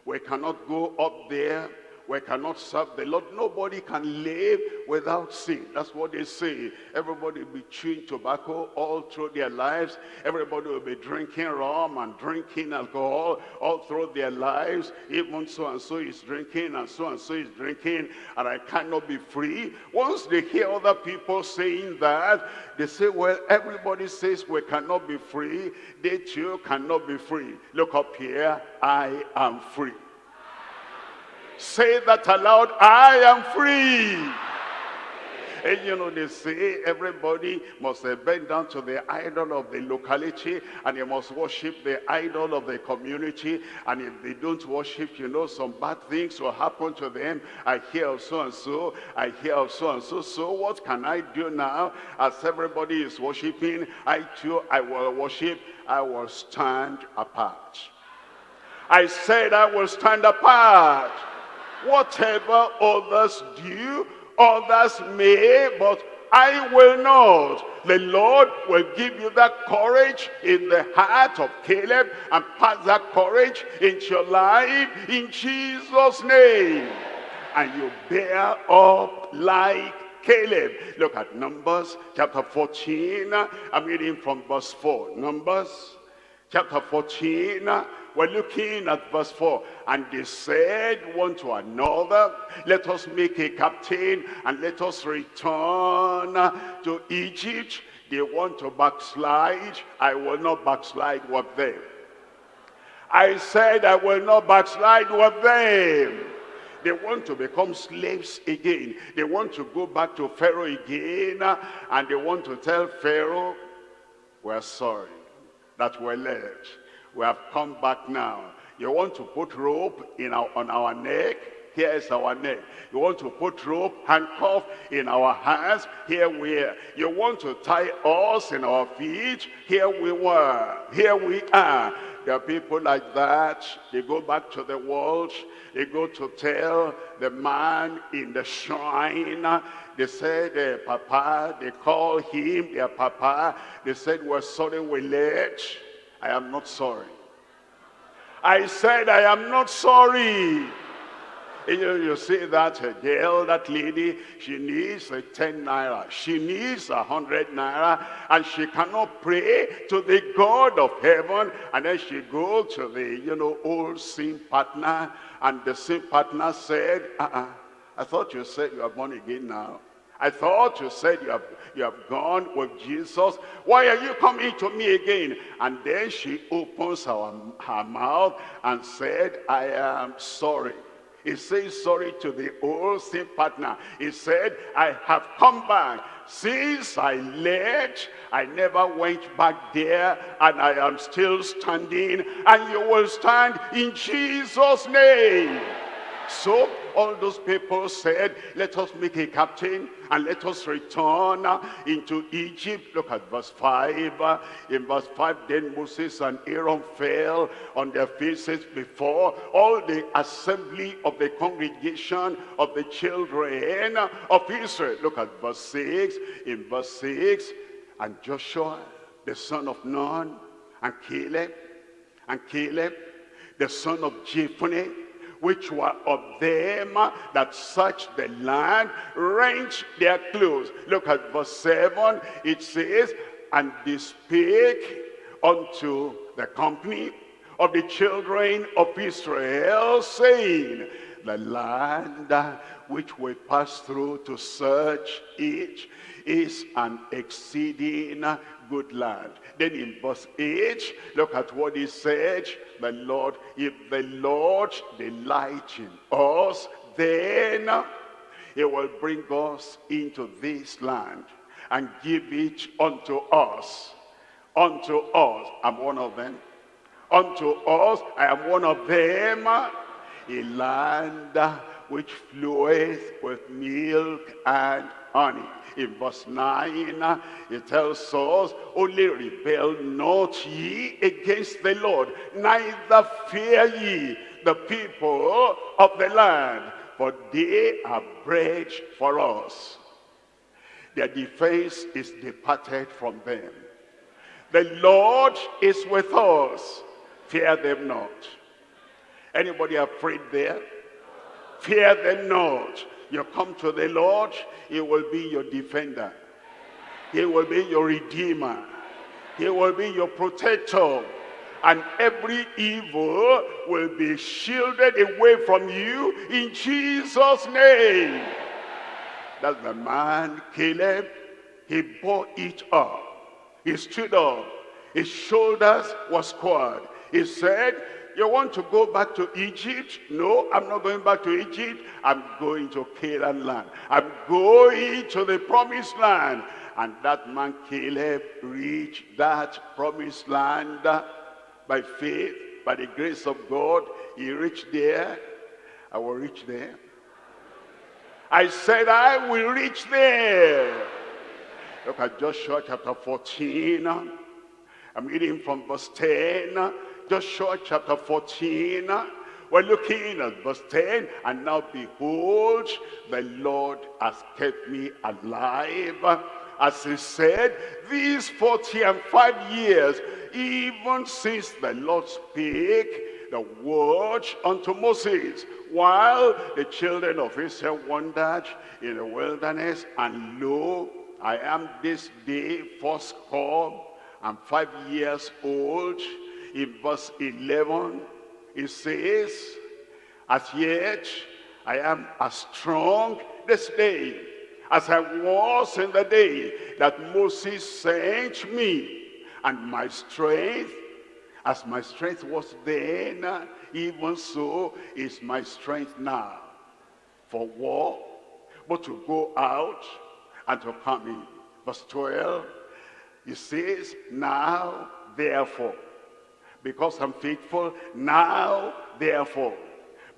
we cannot go up there, we cannot serve the Lord. Nobody can live without sin. That's what they say. Everybody will be chewing tobacco all through their lives. Everybody will be drinking rum and drinking alcohol all through their lives. Even so-and-so is drinking and so-and-so is drinking and I cannot be free. Once they hear other people saying that, they say, well, everybody says we cannot be free. They too cannot be free. Look up here. I am free. Say that aloud, I am free. And you know, they say everybody must uh, bend down to the idol of the locality and they must worship the idol of the community. And if they don't worship, you know, some bad things will happen to them. I hear of so and so, I hear of so and so. So what can I do now? As everybody is worshiping, I too, I will worship. I will stand apart. I said I will stand apart. Whatever others do, others may, but I will not. The Lord will give you that courage in the heart of Caleb and pass that courage into your life in Jesus' name. And you bear up like Caleb. Look at Numbers chapter 14. I'm reading from verse 4. Numbers chapter 14 we're looking at verse 4. And they said one to another, let us make a captain and let us return to Egypt. They want to backslide. I will not backslide with them. I said I will not backslide with them. They want to become slaves again. They want to go back to Pharaoh again. And they want to tell Pharaoh, we're sorry that we're led we have come back now. You want to put rope in our, on our neck? Here is our neck. You want to put rope, handcuff in our hands? Here we are. You want to tie us in our feet? Here we were. Here we are. There are people like that. They go back to the world. They go to tell the man in the shrine. They said, Papa, they call him their Papa. They said, we're sorry we late. I am not sorry. I said, I am not sorry. You, you see that girl, that lady, she needs a 10 naira. She needs a 100 naira. And she cannot pray to the God of heaven. And then she go to the, you know, old sin partner. And the sin partner said, uh-uh, I thought you said you are born again now. I thought you said you have, you have gone with Jesus. Why are you coming to me again? And then she opens her, her mouth and said, I am sorry. He says sorry to the old sin partner. He said, I have come back. Since I left, I never went back there, and I am still standing, and you will stand in Jesus' name. So all those people said, let us make a captain and let us return into Egypt. Look at verse 5. In verse 5, then Moses and Aaron fell on their faces before all the assembly of the congregation of the children of Israel. Look at verse 6. In verse 6, and Joshua, the son of Nun, and Caleb, and Caleb, the son of Jephunneh, which were of them that searched the land, rent their clothes. Look at verse 7. It says, And they spake unto the company of the children of Israel, saying, The land which we pass through to search it is an exceeding good land. Then in verse 8, look at what he said. The Lord, if the Lord delight in us, then he will bring us into this land and give it unto us. Unto us. I'm one of them. Unto us, I am one of them. A land which floweth with milk and honey. In verse 9, uh, it tells us, Only rebel not ye against the Lord, neither fear ye the people of the land, for they are bread for us. Their defense is departed from them. The Lord is with us. Fear them not. Anybody afraid there? Fear them not. You come to the Lord, he will be your defender. He will be your redeemer. He will be your protector. And every evil will be shielded away from you in Jesus' name. That's the man, Caleb. He bore it up. He stood up. His shoulders were squared. He said, you want to go back to Egypt? No, I'm not going back to Egypt. I'm going to Canaan land. I'm going to the promised land. And that man Caleb reached that promised land by faith, by the grace of God. He reached there. I will reach there. I said I will reach there. Look at Joshua chapter 14. I'm reading from verse 10. Joshua chapter 14. We're looking at verse 10. And now behold, the Lord has kept me alive. As he said, these 40 and 5 years, even since the Lord spake the word unto Moses, while the children of Israel wandered in the wilderness, and lo, I am this day first come, and five years old. In verse 11, it says, As yet I am as strong this day as I was in the day that Moses sent me. And my strength, as my strength was then, even so is my strength now. For war, but to go out and to come in. Verse 12, he says, Now therefore, because I'm faithful, now therefore,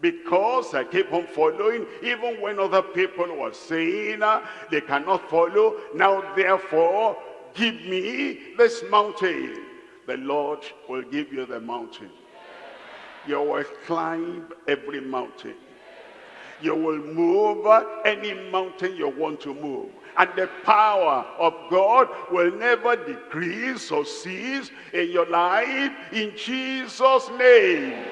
because I keep on following, even when other people were saying uh, they cannot follow, now therefore, give me this mountain. The Lord will give you the mountain. You will climb every mountain. You will move any mountain you want to move. And the power of God will never decrease or cease in your life in Jesus' name.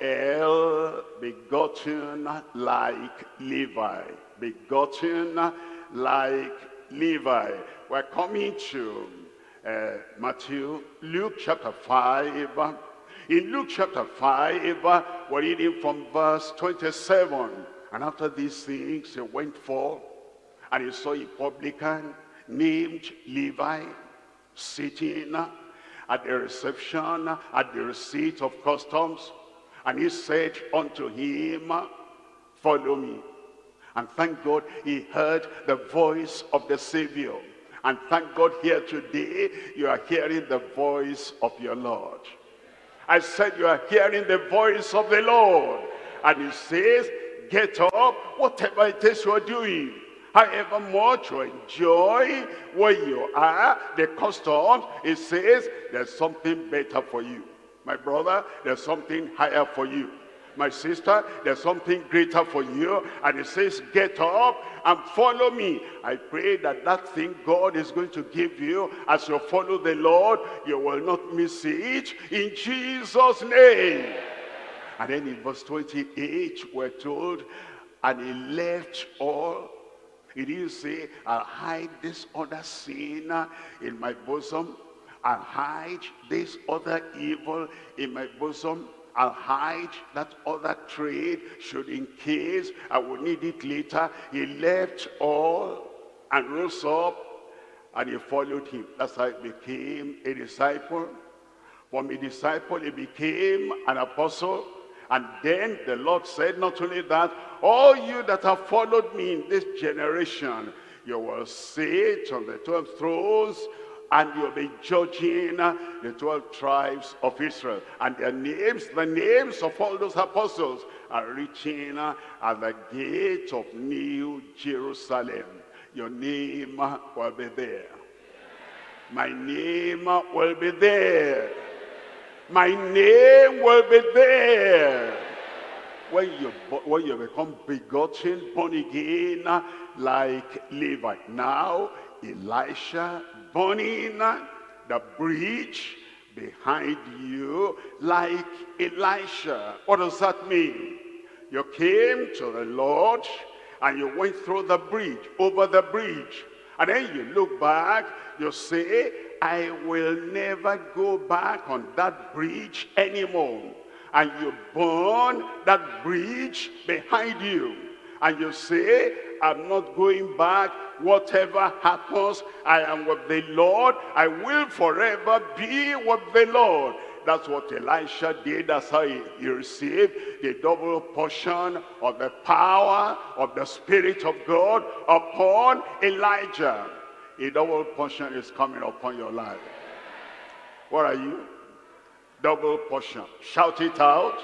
El begotten like Levi. Begotten like Levi. We're coming to uh, Matthew, Luke chapter 5. In Luke chapter 5, we're reading from verse 27. And after these things, he went forth and he saw a publican named Levi sitting at the reception at the receipt of customs. And he said unto him, follow me. And thank God he heard the voice of the Savior. And thank God here today, you are hearing the voice of your Lord. I said you are hearing the voice of the Lord. And he says, get up, whatever it is you are doing however much you enjoy where you are, the customs, it says there's something better for you. My brother, there's something higher for you. My sister, there's something greater for you. And it says, get up and follow me. I pray that that thing God is going to give you as you follow the Lord, you will not miss it in Jesus' name. And then in verse 28, we're told, and he left all he didn't say, I'll hide this other sin in my bosom. I'll hide this other evil in my bosom. I'll hide that other trade should in case I will need it later. He left all and rose up and he followed him. That's how he became a disciple. From a disciple, he became an apostle. And then the Lord said, not only that, all you that have followed me in this generation, you will sit on the 12 thrones and you'll be judging the 12 tribes of Israel. And their names, the names of all those apostles are written at the gate of New Jerusalem. Your name will be there. My name will be there. My name will be there. When you, when you become begotten, born again, like Levi. Now, Elisha burning the bridge behind you like Elisha. What does that mean? You came to the Lord and you went through the bridge, over the bridge. And then you look back, you say, I will never go back on that bridge anymore. And you burn that bridge behind you. And you say, I'm not going back. Whatever happens, I am with the Lord. I will forever be with the Lord. That's what Elisha did. That's how he, he, received the double portion of the power of the Spirit of God upon Elijah. A double portion is coming upon your life. What are you? Double portion. Shout it out.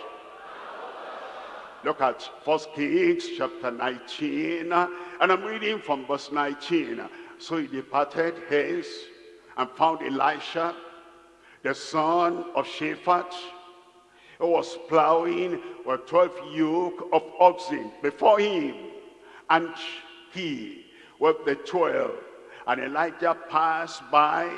Look at First Kings chapter 19. And I'm reading from verse 19. So he departed hence and found Elisha, the son of Shaphat, who was plowing with 12 yoke of oxen before him. And he with the 12. And Elijah passed by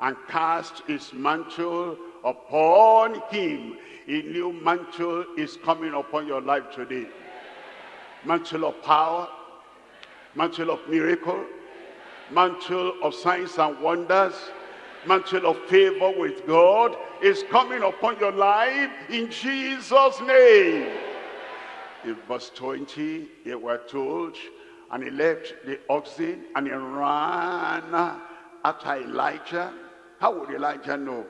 and cast his mantle upon him. A new mantle is coming upon your life today. Mantle of power, mantle of miracle, mantle of signs and wonders, mantle of favor with God is coming upon your life in Jesus' name. In verse 20, they were told, and he left the oxen and he ran after Elijah. How would Elijah know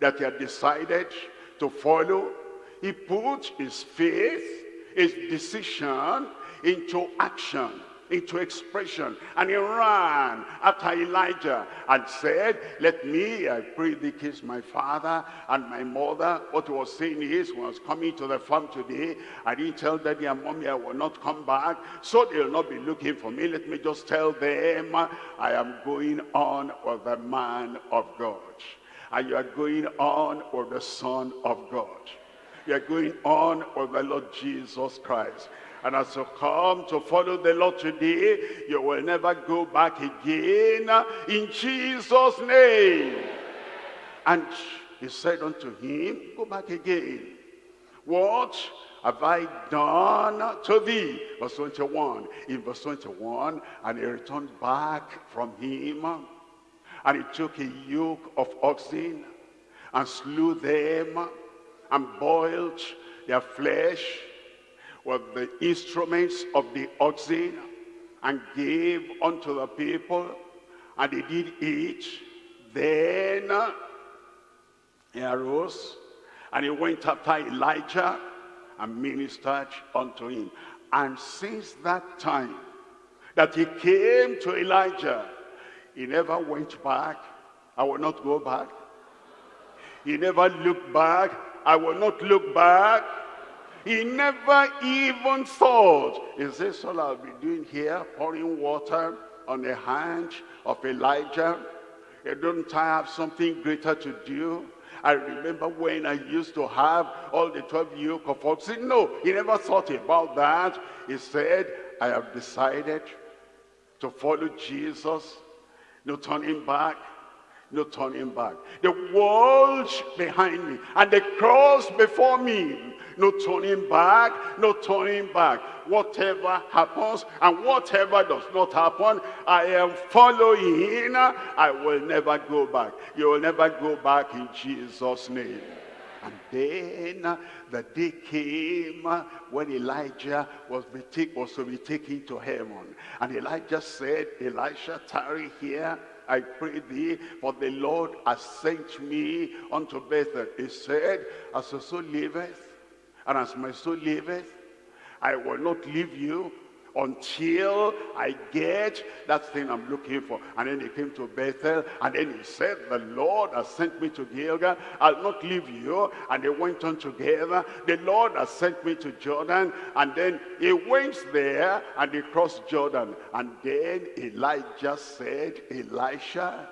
that he had decided to follow? He put his faith, his decision into action into expression. And he ran after Elijah and said, let me, I pray thee, kiss my father and my mother. What he was saying is, when I was coming to the farm today, I didn't tell daddy and mommy I will not come back, so they'll not be looking for me. Let me just tell them, I am going on with the man of God. And you are going on with the son of God. You are going on with the Lord Jesus Christ. And as you come to follow the Lord today, you will never go back again in Jesus' name. And he said unto him, go back again. What have I done to thee? Verse 21. In verse 21, and he returned back from him, and he took a yoke of oxen, and slew them, and boiled their flesh, with the instruments of the oxen and gave unto the people and they did eat. Then he arose and he went after Elijah and ministered unto him. And since that time that he came to Elijah he never went back. I will not go back. He never looked back. I will not look back he never even thought, is this all I'll be doing here, pouring water on the hand of Elijah? Don't I have something greater to do? I remember when I used to have all the 12 yoke of oxen. No, he never thought about that. He said, I have decided to follow Jesus. No turning back no turning back. The world behind me and the cross before me. No turning back, no turning back. Whatever happens and whatever does not happen, I am following. I will never go back. You will never go back in Jesus' name. And then the day came when Elijah was, be was to be taken to heaven. And Elijah said, Elisha, tarry here I pray thee, for the Lord has sent me unto Bethel. He said, as the soul liveth, and as my soul liveth, I will not leave you until I get that thing I'm looking for. And then he came to Bethel, and then he said, the Lord has sent me to Gilgal. I'll not leave you. And they went on together. The Lord has sent me to Jordan. And then he went there, and they crossed Jordan. And then Elijah said, Elisha,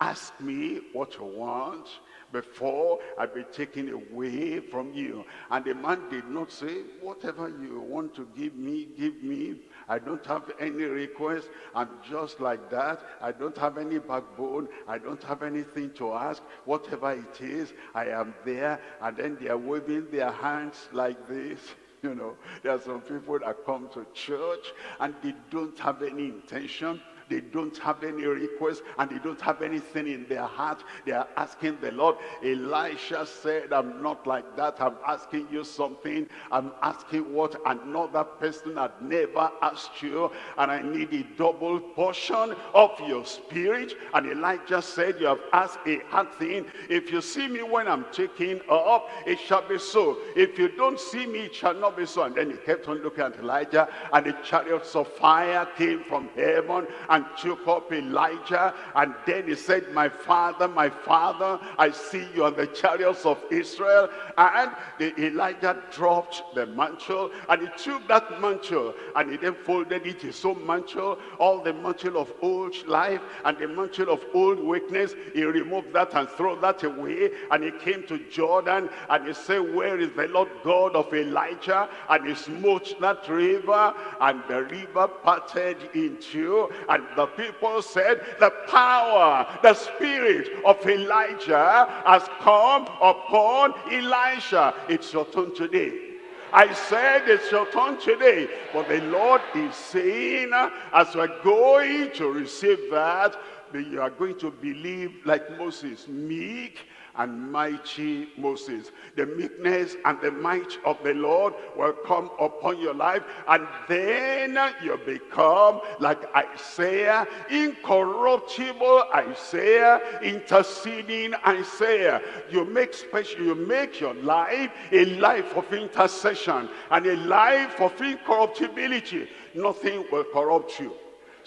ask me what you want before I be taken away from you. And the man did not say, whatever you want to give me, give me. I don't have any request. I'm just like that. I don't have any backbone. I don't have anything to ask. Whatever it is, I am there. And then they are waving their hands like this. You know, there are some people that come to church and they don't have any intention they don't have any request and they don't have anything in their heart. They are asking the Lord. Elisha said, I'm not like that. I'm asking you something. I'm asking what another person had never asked you. And I need a double portion of your spirit. And Elijah said, you have asked a hard thing. If you see me when I'm taking up, it shall be so. If you don't see me, it shall not be so. And then he kept on looking at Elijah and the chariots of fire came from heaven and and took up Elijah. And then he said, my father, my father, I see you on the chariots of Israel. And the Elijah dropped the mantle and he took that mantle and he then folded it, his own mantle, all the mantle of old life and the mantle of old weakness. He removed that and threw that away. And he came to Jordan and he said, where is the Lord God of Elijah? And he smote that river and the river parted in two and the people said, the power, the spirit of Elijah has come upon Elisha. It's your turn today. I said it's your turn today. But the Lord is saying, as we're going to receive that, you are going to believe like Moses, meek and mighty Moses. The meekness and the might of the Lord will come upon your life and then you become like Isaiah, incorruptible Isaiah, interceding Isaiah. You make special, you make your life a life of intercession and a life of incorruptibility. Nothing will corrupt you.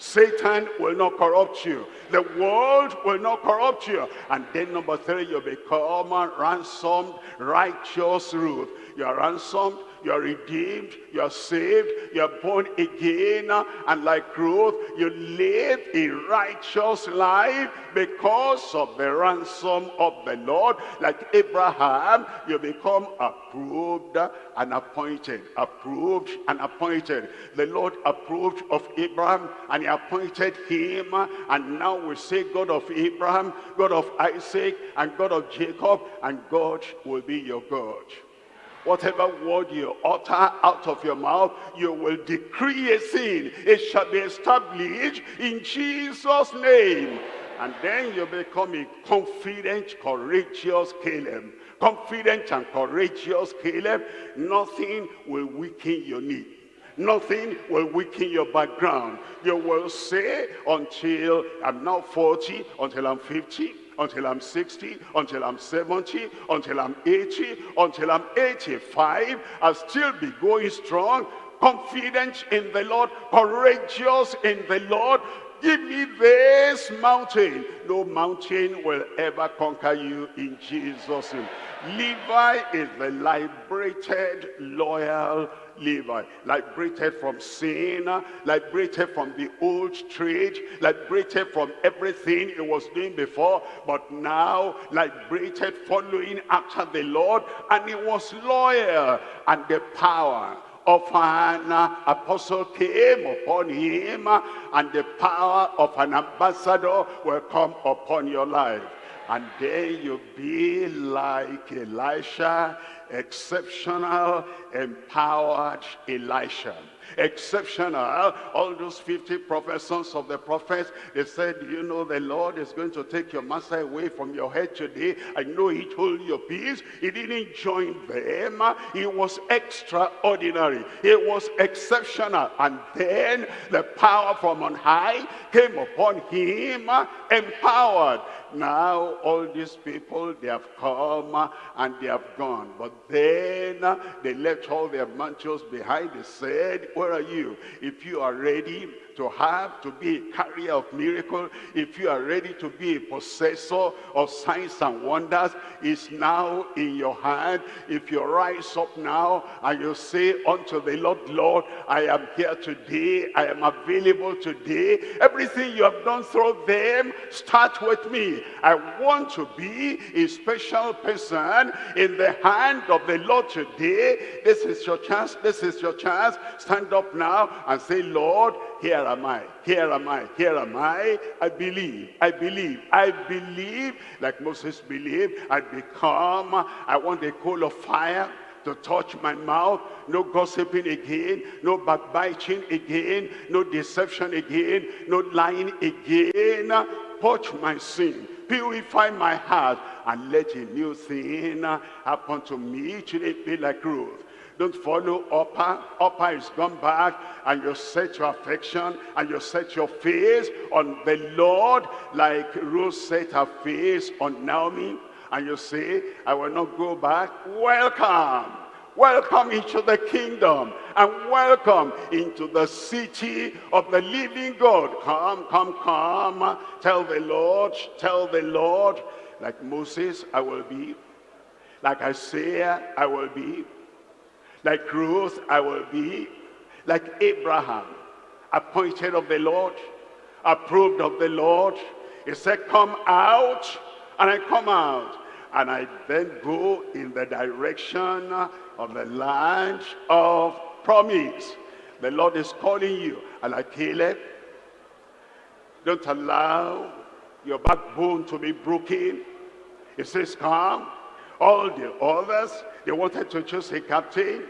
Satan will not corrupt you. The world will not corrupt you. And then number three, you become a ransomed, righteous Ruth. You are ransomed, you are redeemed, you are saved, you are born again, and like Ruth, you live a righteous life because of the ransom of the Lord. Like Abraham, you become approved and appointed, approved and appointed. The Lord approved of Abraham and he appointed him, and now we say God of Abraham, God of Isaac, and God of Jacob, and God will be your God. Whatever word you utter out of your mouth, you will decree a sin. It shall be established in Jesus' name. And then you become a confident, courageous Caleb. Confident and courageous Caleb. Nothing will weaken your knee. Nothing will weaken your background. You will say until I'm now 40, until I'm 50, until I'm 60, until I'm 70, until I'm 80, until I'm 85. I'll still be going strong, confident in the Lord, courageous in the Lord. Give me this mountain. No mountain will ever conquer you in Jesus' name. Levi is the liberated, loyal Levi, liberated from sin, liberated from the old trade, liberated from everything he was doing before, but now liberated following after the Lord, and he was loyal, and the power of an apostle came upon him, and the power of an ambassador will come upon your life. And then you'll be like Elisha, exceptional, empowered Elisha exceptional. All those 50 professors of the prophets, they said, you know, the Lord is going to take your master away from your head today. I know he told you peace. He didn't join them. He was extraordinary. He was exceptional. And then the power from on high came upon him, empowered. Now all these people, they have come and they have gone. But then they left all their mantles behind. They said, where are you? If you are ready to have, to be a carrier of miracle, if you are ready to be a possessor of signs and wonders, is now in your hand. If you rise up now and you say unto the Lord, Lord, I am here today, I am available today. Everything you have done through them, start with me. I want to be a special person in the hand of the Lord today. This is your chance, this is your chance. Stand up now and say, Lord, here am I, here am I, here am I. I believe, I believe, I believe, like Moses believed, I become, I want a coal of fire to touch my mouth, no gossiping again, no backbiting again, no deception again, no lying again. Purge my sin, purify my heart, and let a new thing happen to me. Should it be like Ruth? Don't follow Orpah. Orpah is gone back and you set your affection and you set your face on the Lord like Ruth set her face on Naomi. And you say, I will not go back. Welcome. Welcome into the kingdom and welcome into the city of the living God. Come, come, come. Tell the Lord, tell the Lord, like Moses, I will be. Like Isaiah, I will be. Like Ruth, I will be. Like Abraham, appointed of the Lord, approved of the Lord. He said, come out, and I come out. And I then go in the direction of the land of promise. The Lord is calling you. And like Caleb, don't allow your backbone to be broken. He says, come. All the others, they wanted to choose a captain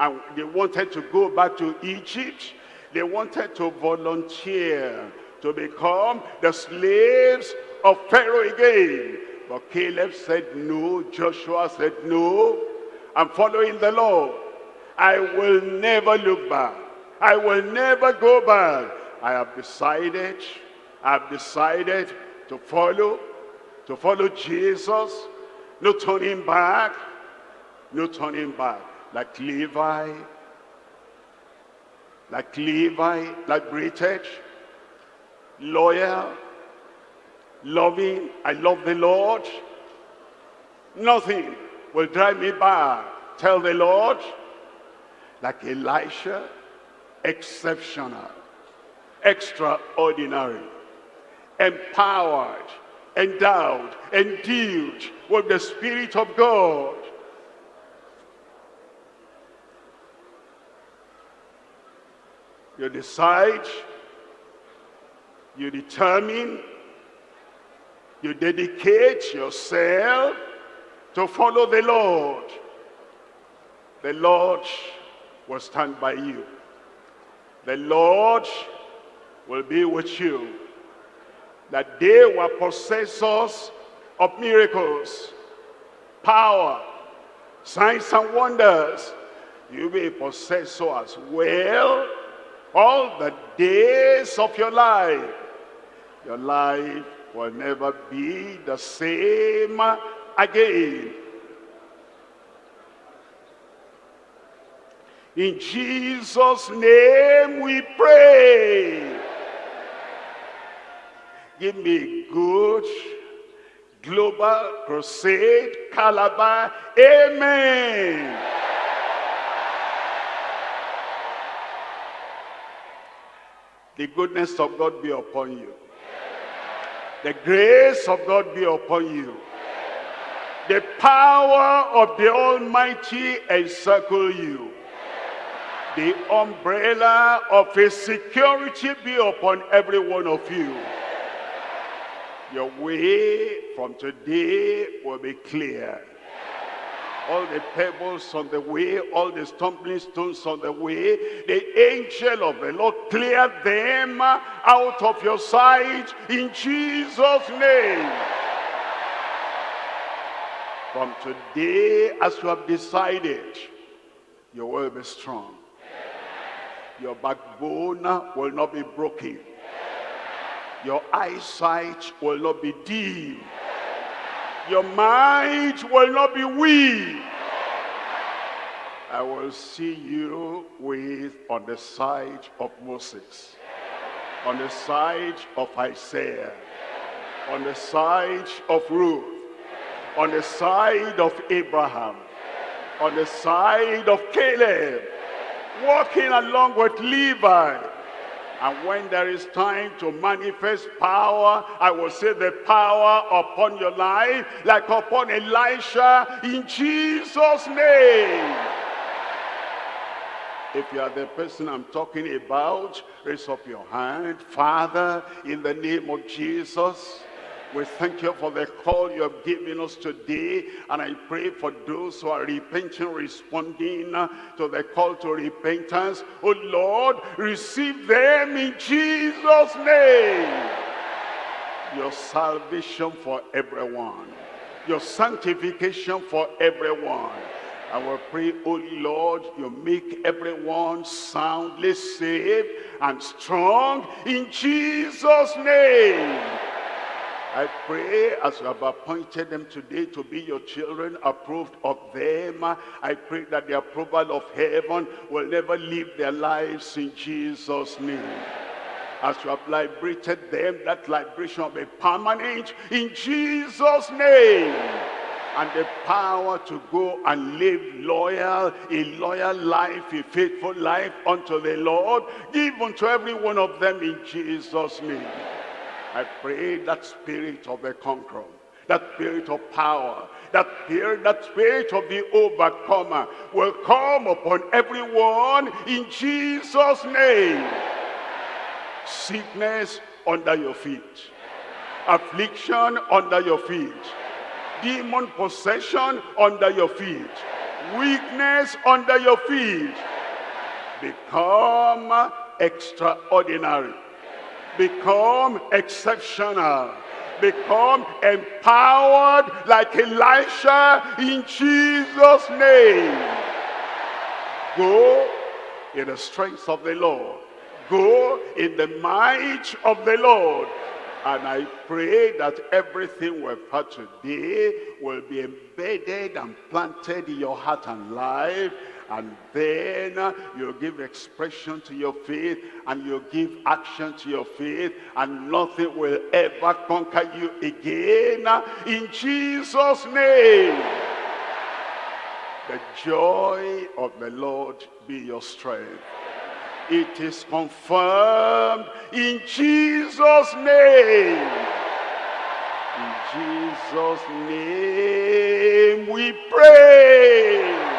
and they wanted to go back to Egypt. They wanted to volunteer to become the slaves of Pharaoh again. But Caleb said no, Joshua said no, I'm following the Lord. I will never look back. I will never go back. I have decided, I have decided to follow, to follow Jesus. No turning back, no turning back like Levi, like Levi, like British, loyal, loving, I love the Lord. Nothing will drive me back. Tell the Lord, like Elisha, exceptional, extraordinary, empowered, endowed, endued with the Spirit of God. You decide, you determine, you dedicate yourself to follow the Lord. The Lord will stand by you. The Lord will be with you. That they were possessors of miracles, power, signs and wonders. You'll be a possessor as well all the days of your life. Your life will never be the same again. In Jesus' name we pray. Give me good global crusade calabar. Amen. The goodness of God be upon you. The grace of God be upon you. The power of the Almighty encircle you. The umbrella of his security be upon every one of you. Your way from today will be clear all the pebbles on the way, all the stumbling stones on the way, the angel of the Lord clear them out of your sight in Jesus' name. From today, as you have decided, you will be strong. Your backbone will not be broken. Your eyesight will not be dim your mind will not be weak. I will see you with on the side of Moses, on the side of Isaiah, on the side of Ruth, on the side of Abraham, on the side of Caleb, walking along with Levi. And when there is time to manifest power, I will say the power upon your life, like upon Elisha, in Jesus' name. If you are the person I'm talking about, raise up your hand. Father, in the name of Jesus, we thank you for the call you have given us today. And I pray for those who are repenting, responding to the call to repentance. Oh Lord, receive them in Jesus' name. Your salvation for everyone. Your sanctification for everyone. I will pray, oh Lord, you make everyone soundly saved and strong in Jesus' name. I pray as you have appointed them today to be your children, approved of them. I pray that the approval of heaven will never leave their lives in Jesus' name. As you have liberated them, that liberation will be permanent in Jesus' name and the power to go and live loyal, a loyal life, a faithful life unto the Lord, give unto every one of them in Jesus' name. I pray that spirit of the conqueror, that spirit of power, that spirit, that spirit of the overcomer will come upon everyone in Jesus' name. Sickness under your feet. Affliction under your feet demon possession under your feet weakness under your feet become extraordinary become exceptional become empowered like Elisha in Jesus name go in the strength of the Lord go in the might of the Lord and I pray that everything we've heard today will be embedded and planted in your heart and life. And then uh, you give expression to your faith and you give action to your faith and nothing will ever conquer you again. In Jesus' name. The joy of the Lord be your strength. It is confirmed in Jesus' name. In Jesus' name we pray.